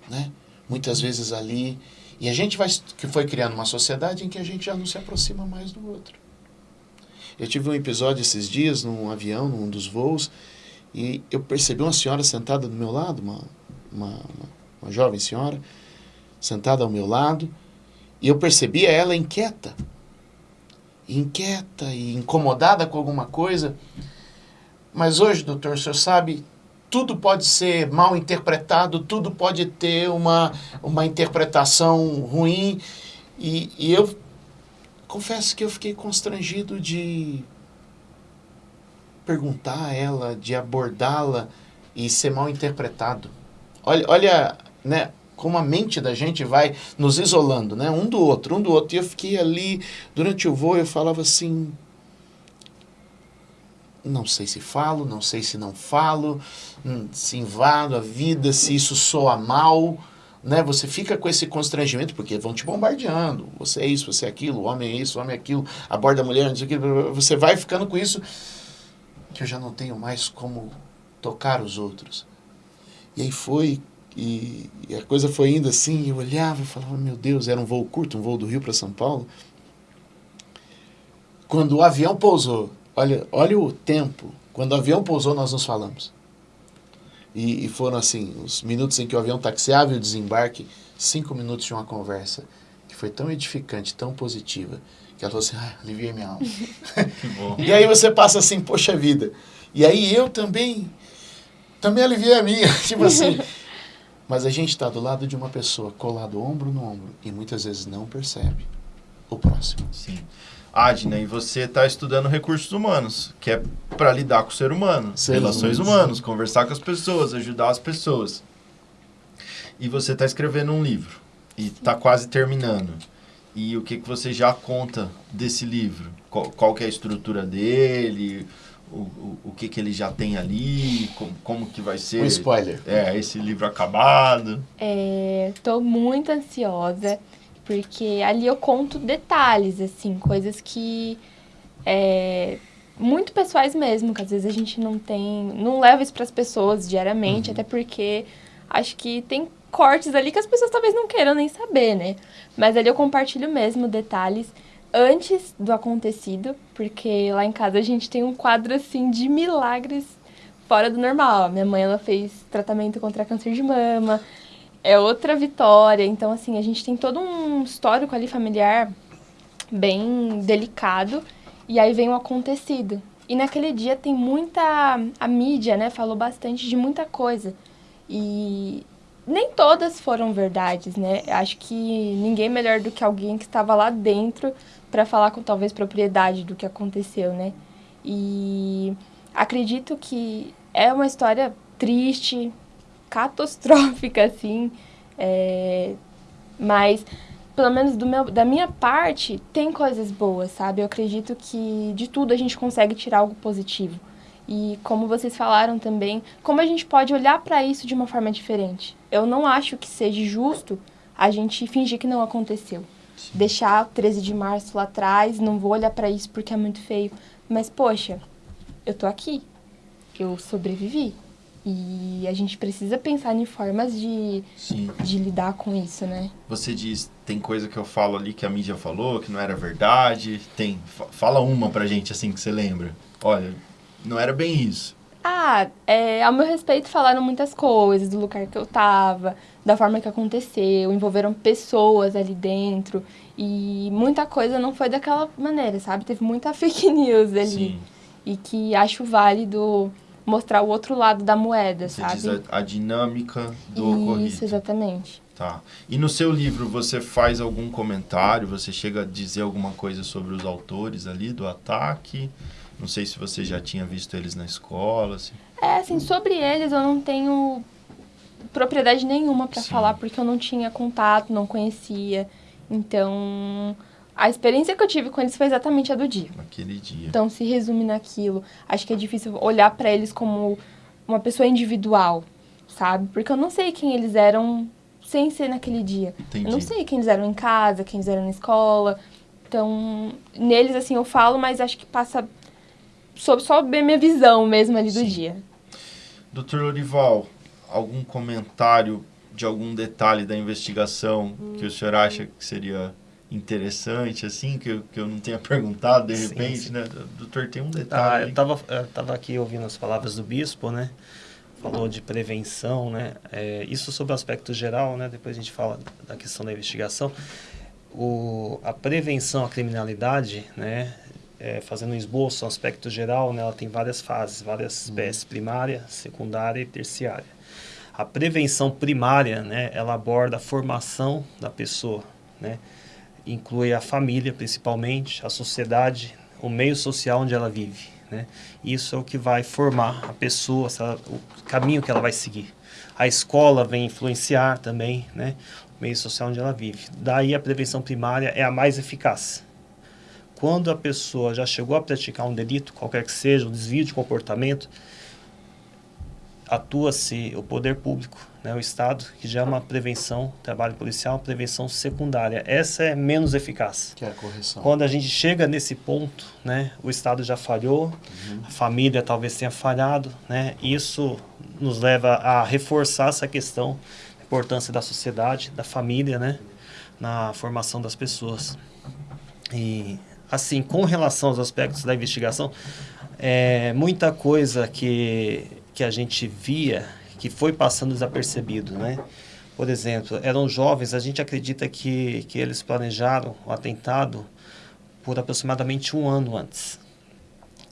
né? Muitas vezes ali. E a gente vai, que foi criando uma sociedade em que a gente já não se aproxima mais do outro. Eu tive um episódio esses dias num avião, num dos voos, e eu percebi uma senhora sentada do meu lado, uma, uma, uma, uma jovem senhora, sentada ao meu lado, e eu percebia ela inquieta. Inquieta e incomodada com alguma coisa. Mas hoje, doutor, o senhor sabe, tudo pode ser mal interpretado, tudo pode ter uma, uma interpretação ruim. E, e eu confesso que eu fiquei constrangido de perguntar a ela, de abordá-la e ser mal interpretado. Olha, olha né, como a mente da gente vai nos isolando, né, um do outro, um do outro. E eu fiquei ali, durante o voo, eu falava assim, não sei se falo, não sei se não falo, hum, se invado a vida, se isso soa mal, né? Você fica com esse constrangimento porque vão te bombardeando. Você é isso, você é aquilo, o homem é isso, o homem é aquilo, aborda a mulher, não sei o que. Você vai ficando com isso que eu já não tenho mais como tocar os outros. E aí foi e, e a coisa foi indo assim, eu olhava e falava, meu Deus, era um voo curto, um voo do Rio para São Paulo. Quando o avião pousou, olha, olha o tempo. Quando o avião pousou, nós nos falamos. E, e, foram assim, os minutos em que o avião taxiava e o desembarque, cinco minutos de uma conversa que foi tão edificante, tão positiva, que ela falou assim, ah, aliviei minha alma. <laughs> E aí você passa assim, poxa vida. E aí eu também, também aliviei a minha, <laughs> tipo assim. Mas a gente está do lado de uma pessoa, colado ombro no ombro, e muitas vezes não percebe o próximo. Sim. Adna, e você está estudando recursos humanos, que é para lidar com o ser humano, Seres relações humanos. humanas, conversar com as pessoas, ajudar as pessoas. E você está escrevendo um livro e está quase terminando. E o que, que você já conta desse livro? Qual, qual que é a estrutura dele? O, o, o que, que ele já tem ali? Como, como que vai ser? Um spoiler. É, esse livro acabado. É, tô muito ansiosa, porque ali eu conto detalhes, assim, coisas que. É, muito pessoais mesmo, que às vezes a gente não tem. não leva isso pras pessoas diariamente, até porque acho que tem cortes ali que as pessoas talvez não queiram nem saber, né? Mas ali eu compartilho mesmo detalhes antes do acontecido, porque lá em casa a gente tem um quadro assim de milagres fora do normal. Minha mãe ela fez tratamento contra câncer de mama, é outra vitória. Então assim, a gente tem todo um histórico ali familiar bem delicado e aí vem o acontecido. E naquele dia tem muita a mídia, né, falou bastante de muita coisa. E nem todas foram verdades, né? Acho que ninguém melhor do que alguém que estava lá dentro para falar com talvez propriedade do que aconteceu, né? E acredito que é uma história triste, catastrófica, assim, é, mas pelo menos meu, da minha parte tem coisas boas, sabe? Eu acredito que de tudo a gente consegue tirar algo positivo. E como vocês falaram também, como a gente pode olhar para isso de uma forma diferente? Eu não acho que seja justo a gente fingir que não aconteceu. Deixar 13 de março lá atrás, não vou olhar para isso porque é muito feio. Mas, poxa, eu tô aqui. Eu sobrevivi. E a gente precisa pensar em formas de, Sim. de lidar com isso, né? Você diz, tem coisa que eu falo ali que a mídia falou, que não era verdade. Tem. Fa- Fala uma pra gente assim que você lembra. Olha, não era bem isso. Ah, é, ao meu respeito falaram muitas coisas, do lugar que eu tava, da forma que aconteceu, envolveram pessoas ali dentro. E muita coisa não foi daquela maneira, sabe? Teve muita <laughs> fake news ali. Sim. E que acho válido mostrar o outro lado da moeda, Você sabe? diz a, a dinâmica do Isso, ocorrido. exatamente. Tá. E no seu livro você faz algum comentário? Você chega a dizer alguma coisa sobre os autores ali do ataque? Não sei se você já tinha visto eles na escola. Assim. É, assim, sobre eles eu não tenho propriedade nenhuma pra Sim. falar, porque eu não tinha contato, não conhecia. Então, a experiência que eu tive com eles foi exatamente a do dia. Naquele dia. Então, se resume naquilo. Acho que é difícil olhar pra eles como uma pessoa individual. sabe? Porque eu não sei quem eles eram sem ser naquele dia. Entendi. Eu não sei quem eles eram em casa, quem eles eram na escola. Então, neles, assim, eu falo, mas acho que passa sobre só bem minha visão mesmo ali do Sim. dia. Doutor Lorival, algum comentário de algum detalhe da investigação que o senhor acha que seria interessante, assim, que eu, que eu não tenha <laughs> perguntado de Sim, repente, sim. né? Doutor, tem um Ah, detalhe. eu estava eu tava aqui ouvindo as palavras do bispo, né? Falou de prevenção, né? É, isso sobre o aspecto geral, né? Depois a gente fala da questão da investigação. O, a prevenção à criminalidade, né? É, fazendo um esboço, um aspecto geral, né? Ela tem várias fases, várias espécies, primária, secundária e terciária. A prevenção primária, né? Ela aborda a formação da pessoa, né? Inclui a família, principalmente, a sociedade, o meio social onde ela vive, né? Isso é o que vai formar a pessoa, ela- o caminho que ela vai seguir. A escola vem influenciar também, né? O meio social onde ela vive. Daí a prevenção primária é a mais eficaz. Quando a pessoa já chegou a praticar um delito, qualquer que seja, um desvio de comportamento, atua-se o poder público, né, o Estado, que já é uma prevenção, trabalho policial, prevenção secundária. Essa é menos eficaz. Que é a correção. Quando a gente chega nesse ponto, né, o Estado já falhou, a família talvez tenha falhado, né, isso nos leva a reforçar essa questão, a importância da sociedade, da família, né, na formação das pessoas. E, assim, com relação aos aspectos da investigação, é, muita coisa que, que a gente via que foi passando desapercebido, né? Por exemplo, eram jovens, a gente acredita que, que eles planejaram o atentado por aproximadamente um ano antes.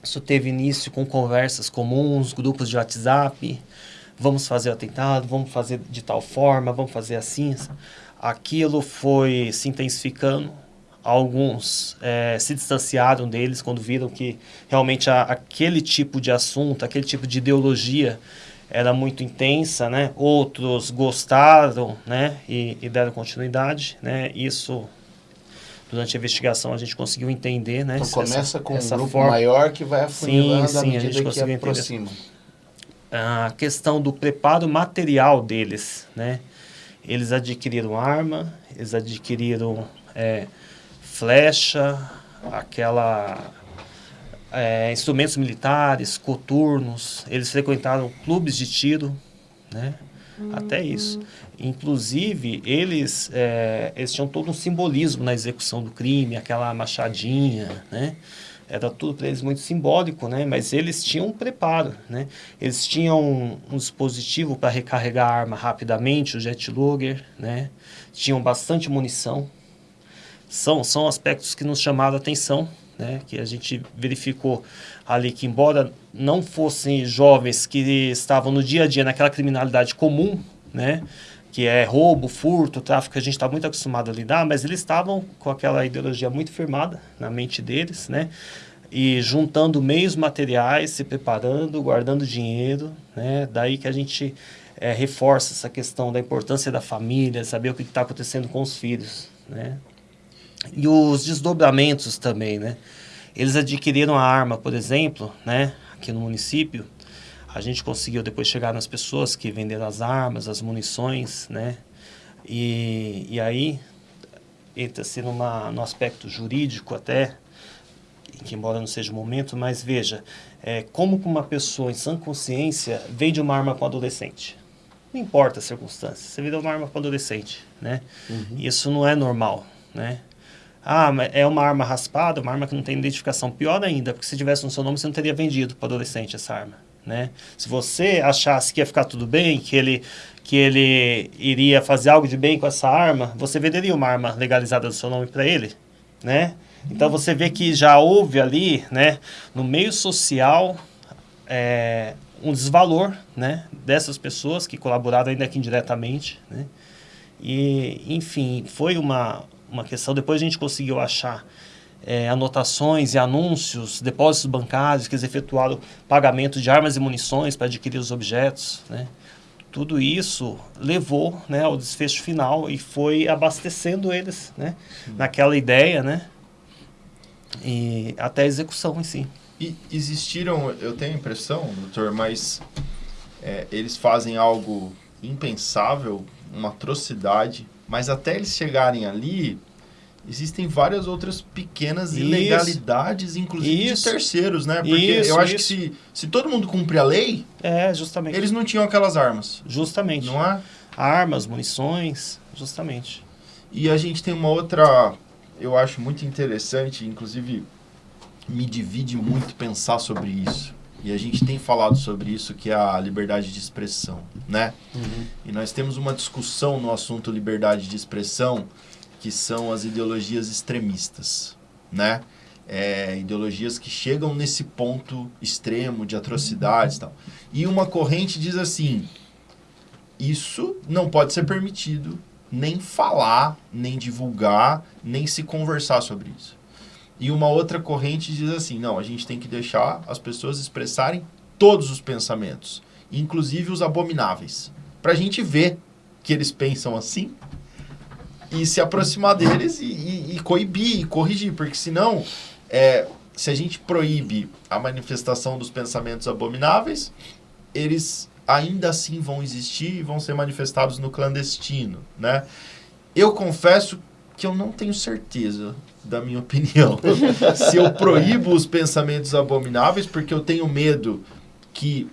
Isso teve início com conversas comuns, grupos de WhatsApp, vamos fazer o atentado, vamos fazer de tal forma, vamos fazer assim. Aquilo foi se intensificando, alguns eh, se distanciaram deles quando viram que realmente a, aquele tipo de assunto, aquele tipo de ideologia era muito intensa, né? Outros gostaram, né? E, e deram continuidade, né? Isso durante a investigação a gente conseguiu entender, né? Então essa- começa com um essa grupo forma- maior que vai afunilando Sim, à sim, a gente medida que aproxima. a questão do preparo material deles, né? Eles adquiriram arma, eles adquiriram é, flecha, aquela é, instrumentos militares, coturnos. Eles frequentaram clubes de tiro, né? Até isso. Inclusive, eles, é, eles tinham todo um simbolismo na execução do crime, aquela machadinha, né? Era tudo para eles muito simbólico, né? Mas eles tinham um preparo, né? Eles tinham um, um dispositivo para recarregar a arma rapidamente, o jet logger, né? Tinham bastante munição. São, são aspectos que nos chamaram a atenção, né? Que a gente verificou ali que, embora não fossem jovens que estavam no dia a dia naquela criminalidade comum, né? Que é roubo, furto, tráfico, a gente está muito acostumado a lidar, mas eles estavam com aquela ideologia muito firmada na mente deles, né? E juntando meios materiais, se preparando, guardando dinheiro, né? Daí que a gente eh, reforça essa questão da importância da família, saber o que está acontecendo com os filhos, né? E os desdobramentos também, né? Eles adquiriram a arma, por exemplo, né? Aqui no município, a gente conseguiu depois chegar nas pessoas que venderam as armas, as munições, né? E, e aí entra-se numa, no aspecto jurídico até, que embora não seja o momento, mas veja, é, como que uma pessoa em sã consciência vende uma arma para um adolescente? Não importa a circunstância, você vendeu uma arma para um adolescente, né? Isso não é normal, né? Ah, é uma arma raspada, uma arma que não tem identificação. Pior ainda, porque se tivesse no seu nome, você não teria vendido para adolescente essa arma, né? Se você achasse que ia ficar tudo bem, que ele, que ele iria fazer algo de bem com essa arma, você venderia uma arma legalizada do seu nome para ele, né? Então você vê que já houve ali, né, no meio social, é, um desvalor, né, dessas pessoas que colaboraram ainda que indiretamente, né? E, enfim, foi uma, uma questão. Depois a gente conseguiu achar é, anotações e anúncios, depósitos bancários que eles efetuaram pagamento de armas e munições para adquirir os objetos, né? Tudo isso levou né, ao desfecho final e foi abastecendo eles né, naquela ideia, né? E até a execução em si. E existiram, eu tenho a impressão, doutor, mas é, eles fazem algo impensável, uma atrocidade, mas até eles chegarem ali, existem várias outras pequenas Isso. ilegalidades, inclusive Isso. de terceiros, né? Porque Isso, eu acho que se, se todo mundo cumpre a lei, É, justamente. eles não tinham aquelas armas, Justamente. não é? Armas, munições, justamente. E a gente tem uma outra, eu acho muito interessante, inclusive me divide muito pensar sobre isso. E a gente tem falado sobre isso, que é a liberdade de expressão, né? E nós temos uma discussão no assunto liberdade de expressão, que são as ideologias extremistas, né? É, ideologias que chegam nesse ponto extremo de atrocidades e tal. E uma corrente diz assim: isso não pode ser permitido nem falar, nem divulgar, nem se conversar sobre isso. E uma outra corrente diz assim: não, a gente tem que deixar as pessoas expressarem todos os pensamentos, inclusive os abomináveis, para a gente ver que eles pensam assim e se aproximar deles e, e, e coibir, e corrigir, porque senão, é, se a gente proíbe a manifestação dos pensamentos abomináveis, eles ainda assim vão existir e vão ser manifestados no clandestino, né? Eu confesso que eu não tenho certeza da minha opinião. <laughs> Se eu proíbo os pensamentos abomináveis, porque eu tenho medo que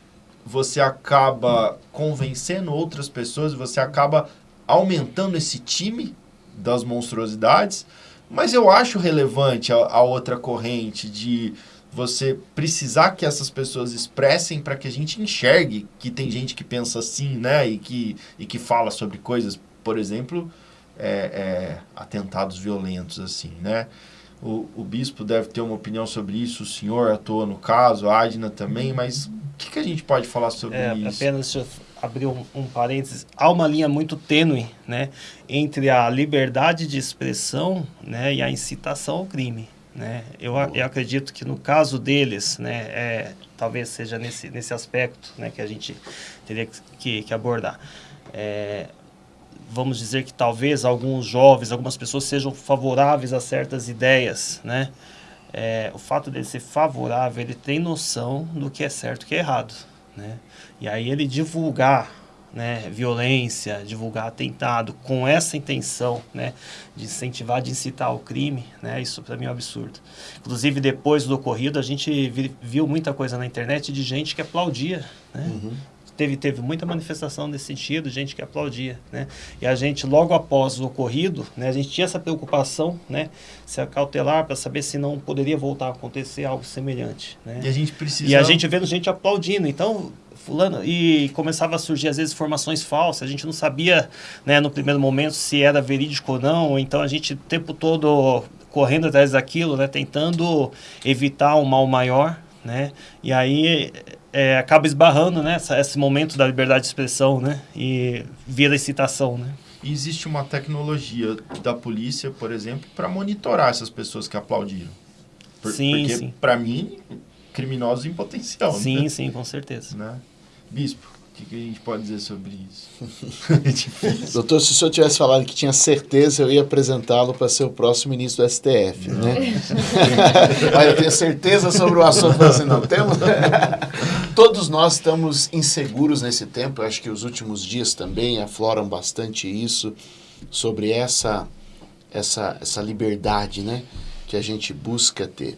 você acaba convencendo outras pessoas, você acaba aumentando esse time das monstruosidades, mas eu acho relevante a, a outra corrente de você precisar que essas pessoas expressem para que a gente enxergue que tem gente que pensa assim, né? E que, e que fala sobre coisas, por exemplo, é, é, atentados violentos, assim, né? O, o bispo deve ter uma opinião sobre isso, o senhor atua no caso, a Adna também, mas o que, que a gente pode falar sobre É, isso? apenas deixa eu abrir um, um parênteses. Há uma linha muito tênue né, entre a liberdade de expressão né, e a incitação ao crime. Né? Eu, eu acredito que no caso deles, né, é, talvez seja nesse, nesse aspecto né, que a gente teria que- que, que abordar. É, vamos dizer que talvez alguns jovens, algumas pessoas sejam favoráveis a certas ideias, né? É, o fato dele ser favorável, ele tem noção do que é certo e que é errado, né? E aí ele divulgar, né, violência, divulgar atentado com essa intenção, né, de incentivar, de incitar ao crime, né? Isso para mim é um absurdo. Inclusive depois do ocorrido, a gente vi- viu muita coisa na internet de gente que aplaudia, né? Teve, teve muita manifestação nesse sentido, gente que aplaudia, né? E a gente, logo após o ocorrido, né, a gente tinha essa preocupação, né, se acautelar para saber se não poderia voltar a acontecer algo semelhante, né? E a gente precisa... E a gente vendo gente aplaudindo, então fulano e começava a surgir às vezes informações falsas, a gente não sabia, né, no primeiro momento se era verídico ou não, então a gente o tempo todo correndo atrás daquilo, né, tentando evitar um mal maior, né? E aí é, acaba esbarrando, né, essa- esse momento da liberdade de expressão, né? E vira excitação, né? Existe uma tecnologia da polícia, por exemplo, para monitorar essas pessoas que aplaudiram. Por- Sim, porque, sim. para mim, criminosos em potencial. Sim, né? sim, com certeza. Né? Bispo, que, que a gente pode dizer sobre isso? <laughs> É difícil. Doutor, se o senhor tivesse falado que tinha certeza, eu ia apresentá-lo para ser o próximo ministro do STF, né? <laughs> Mas eu tenho certeza sobre o assunto. Assim, não temos. <laughs> Todos nós estamos inseguros nesse tempo. Eu acho que os últimos dias também afloram bastante isso sobre essa essa essa liberdade, né, que a gente busca ter.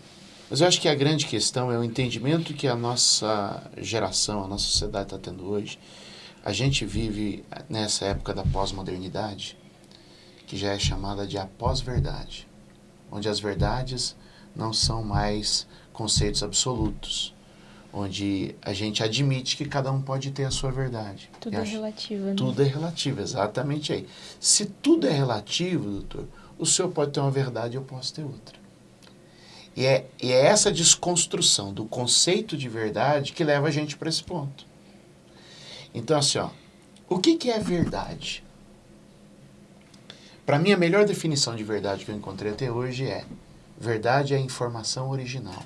Mas eu acho que a grande questão é o entendimento que a nossa geração, a nossa sociedade está tendo hoje. A gente vive nessa época da pós-modernidade, que já é chamada de a pós-verdade, onde as verdades não são mais conceitos absolutos, onde a gente admite que cada um pode ter a sua verdade. Tudo é acho- relativo, né? tudo é relativo, exatamente aí. Se tudo é relativo, doutor, o senhor pode ter uma verdade e eu posso ter outra. E é, e é essa desconstrução do conceito de verdade que leva a gente para esse ponto. Então, assim, ó, o que, que é verdade? Para mim, a melhor definição de verdade que eu encontrei até hoje é: verdade é a informação original.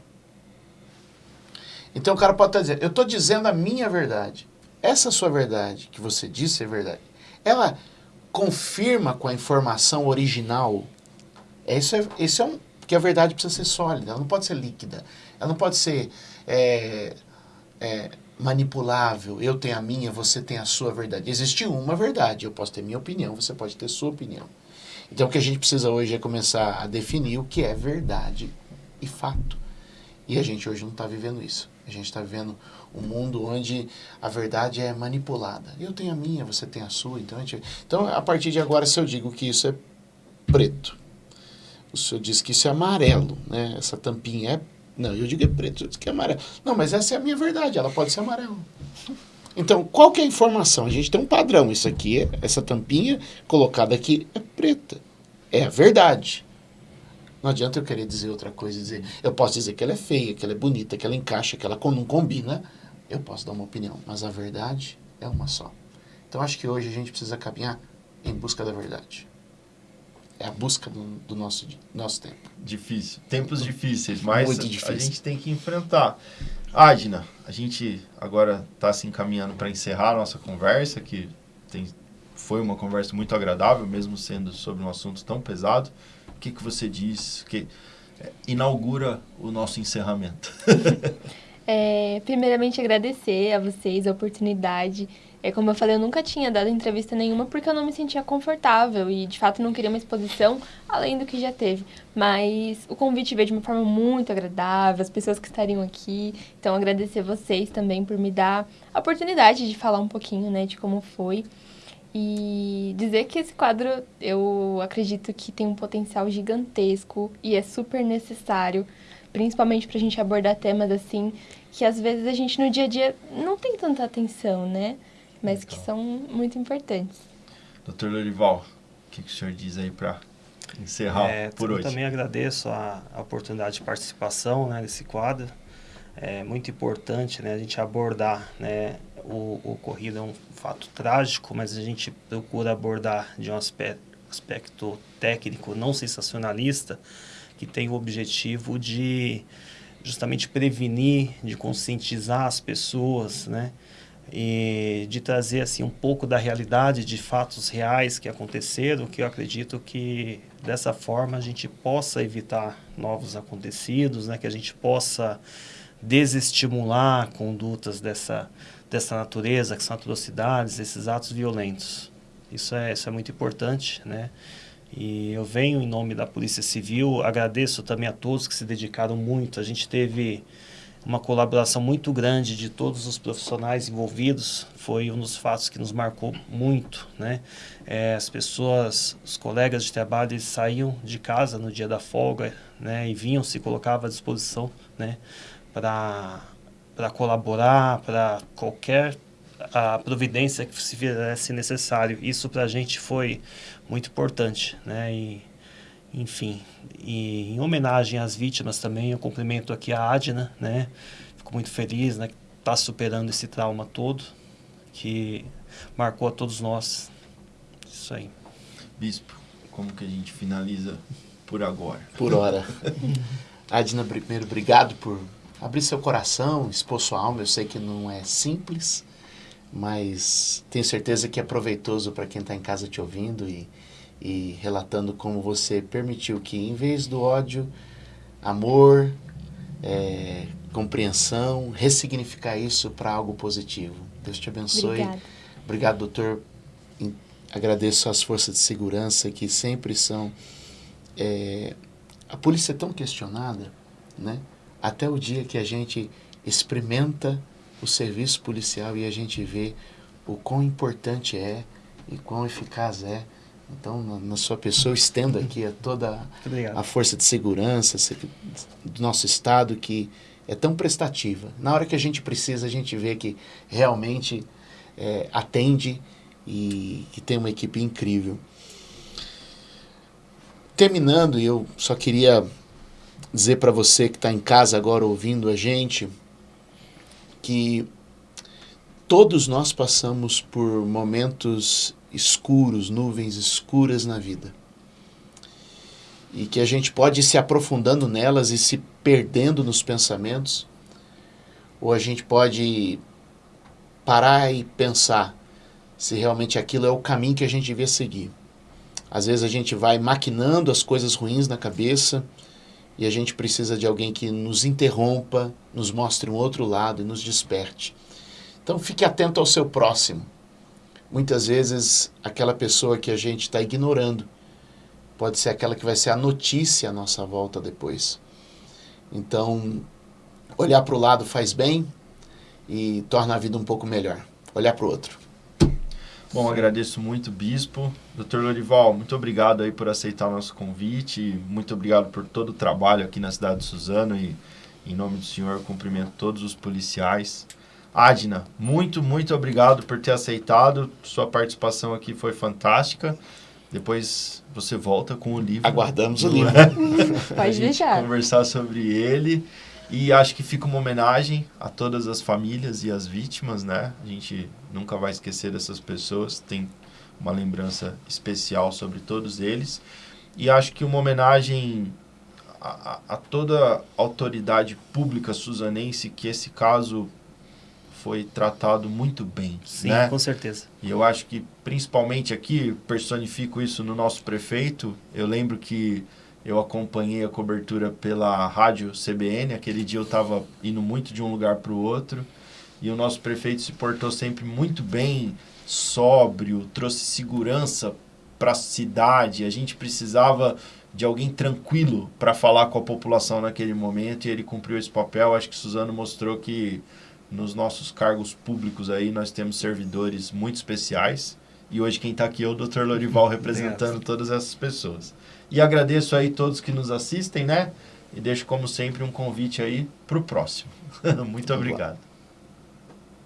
Então o cara pode estar dizendo, eu estou dizendo a minha verdade. Essa sua verdade, que você disse é verdade, ela confirma com a informação original. É Isso é, isso é um. Porque a verdade precisa ser sólida, ela não pode ser líquida. Ela não pode ser. é, é, manipulável. Eu tenho a minha, você tem a sua verdade. Existe uma verdade. Eu posso ter minha opinião, você pode ter sua opinião. Então o que a gente precisa hoje é começar a definir o que é verdade e fato. E a gente hoje não está vivendo isso. A gente está vivendo um mundo onde a verdade é manipulada. Eu tenho a minha, você tem a sua. Então a, gente... então, a partir de agora, se eu digo que isso é preto, o senhor diz que isso é amarelo, né? Essa tampinha é. Não, eu digo é preto, eu digo que é amarelo. Não, mas essa é a minha verdade, ela pode ser amarela. Então, qual que é a informação? A gente tem um padrão. Isso aqui, essa tampinha colocada aqui é preta. É a verdade. Não adianta eu querer dizer outra coisa. Dizer, eu posso dizer que ela é feia, que ela é bonita, que ela encaixa, que ela não combina. Eu posso dar uma opinião, mas a verdade é uma só. Então, acho que hoje a gente precisa caminhar em busca da verdade. É a busca do, do nosso, nosso tempo. Difícil. Tempos difíceis, mas Muito difícil. a gente tem que enfrentar. Adna, a gente agora está se encaminhando para encerrar a nossa conversa, que tem, foi uma conversa muito agradável, mesmo sendo sobre um assunto tão pesado. O que, que você diz que é, inaugura o nosso encerramento? <laughs> É, primeiramente, agradecer a vocês a oportunidade. É, como eu falei, eu nunca tinha dado entrevista nenhuma porque eu não me sentia confortável e, de fato, não queria uma exposição além do que já teve. Mas o convite veio de uma forma muito agradável, as pessoas que estariam aqui. Então, agradecer vocês também por me dar a oportunidade de falar um pouquinho, né, de como foi. E dizer que esse quadro, eu acredito que tem um potencial gigantesco e é super necessário, principalmente para a gente abordar temas assim que às vezes a gente no dia a dia não tem tanta atenção, né? Mas que são muito importantes. Doutor Lorival, o que, que o senhor diz aí para encerrar É, por eu hoje? também agradeço a, a oportunidade de participação né, nesse quadro. É muito importante né, a gente abordar né, o, o ocorrido, é um fato trágico, mas a gente procura abordar de um aspecto, aspecto técnico, não sensacionalista, que tem o objetivo de justamente prevenir, de conscientizar as pessoas, né? E de trazer assim um pouco da realidade de fatos reais que aconteceram, que eu acredito que dessa forma a gente possa evitar novos acontecidos, né, que a gente possa desestimular condutas dessa dessa natureza, que são atrocidades, esses atos violentos. Isso é isso é muito importante, né? E eu venho em nome da Polícia Civil, agradeço também a todos que se dedicaram muito. A gente teve uma colaboração muito grande de todos os profissionais envolvidos. Foi um dos fatos que nos marcou muito, né? É, as pessoas, os colegas de trabalho, eles saíam de casa no dia da folga, né? E vinham, se colocavam à disposição, né? Para para colaborar, para qualquer a providência que se fizesse necessário. Isso para a gente foi muito importante, né? E, enfim, e em homenagem às vítimas também, eu cumprimento aqui a Adna, né? Fico muito feliz, né? Que está superando esse trauma todo que marcou a todos nós. Isso aí. Bispo, como que a gente finaliza por agora? Por hora. <laughs> Adina, primeiro, obrigado por abrir seu coração, expor sua alma. Eu sei que não é simples, mas tenho certeza que é proveitoso para quem está em casa te ouvindo e, e relatando como você permitiu que, em vez do ódio, amor, é, compreensão, ressignificar isso para algo positivo. Deus te abençoe. Obrigada. Obrigado, doutor. Agradeço às forças de segurança que sempre são. é, a polícia é tão questionada, né? Até o dia que a gente experimenta o serviço policial e a gente vê o quão importante é e quão eficaz é. Então, na, na sua pessoa, estendo aqui a toda a força de segurança se- do nosso estado que é tão prestativa. Na hora que a gente precisa, a gente vê que realmente é, atende e que tem uma equipe incrível. Terminando, eu só queria dizer para você que está em casa agora ouvindo a gente que todos nós passamos por momentos escuros, nuvens escuras na vida. E que a gente pode ir se aprofundando nelas e se perdendo nos pensamentos, ou a gente pode parar e pensar se realmente aquilo é o caminho que a gente devia seguir. Às vezes a gente vai maquinando as coisas ruins na cabeça e a gente precisa de alguém que nos interrompa, nos mostre um outro lado e nos desperte. Então fique atento ao seu próximo. Muitas vezes aquela pessoa que a gente está ignorando pode ser aquela que vai ser a notícia à nossa volta depois. Então, olhar para o lado faz bem e torna a vida um pouco melhor. Olhar para o outro. Bom, agradeço muito, Bispo. Doutor Lorival, muito obrigado aí por aceitar o nosso convite. Muito obrigado por todo o trabalho aqui na cidade de Suzano e, em nome do senhor, cumprimento todos os policiais. Adna, muito, muito obrigado por ter aceitado. Sua participação aqui foi fantástica. Depois você volta com o livro. Aguardamos o livro. <laughs> Pode deixar. Conversar sobre ele. E acho que fica uma homenagem a todas as famílias e as vítimas, né? A gente nunca vai esquecer dessas pessoas. Tem uma lembrança especial sobre todos eles. E acho que uma homenagem a, a, a toda a autoridade pública suzanense que esse caso foi tratado muito bem. Sim, né? com certeza. E eu acho que, principalmente aqui, personifico isso no nosso prefeito. Eu lembro que eu acompanhei a cobertura pela rádio CBN. Aquele dia eu estava indo muito de um lugar para o outro. E o nosso prefeito se portou sempre muito bem, sóbrio, trouxe segurança para a cidade. A gente precisava de alguém tranquilo para falar com a população naquele momento e ele cumpriu esse papel. Acho que Suzano mostrou que nos nossos cargos públicos aí nós temos servidores muito especiais. E hoje quem está aqui é o Dr. Lorival <laughs> representando todas essas pessoas. E agradeço aí todos que nos assistem, né? E deixo como sempre um convite aí para o próximo. <laughs> muito obrigado.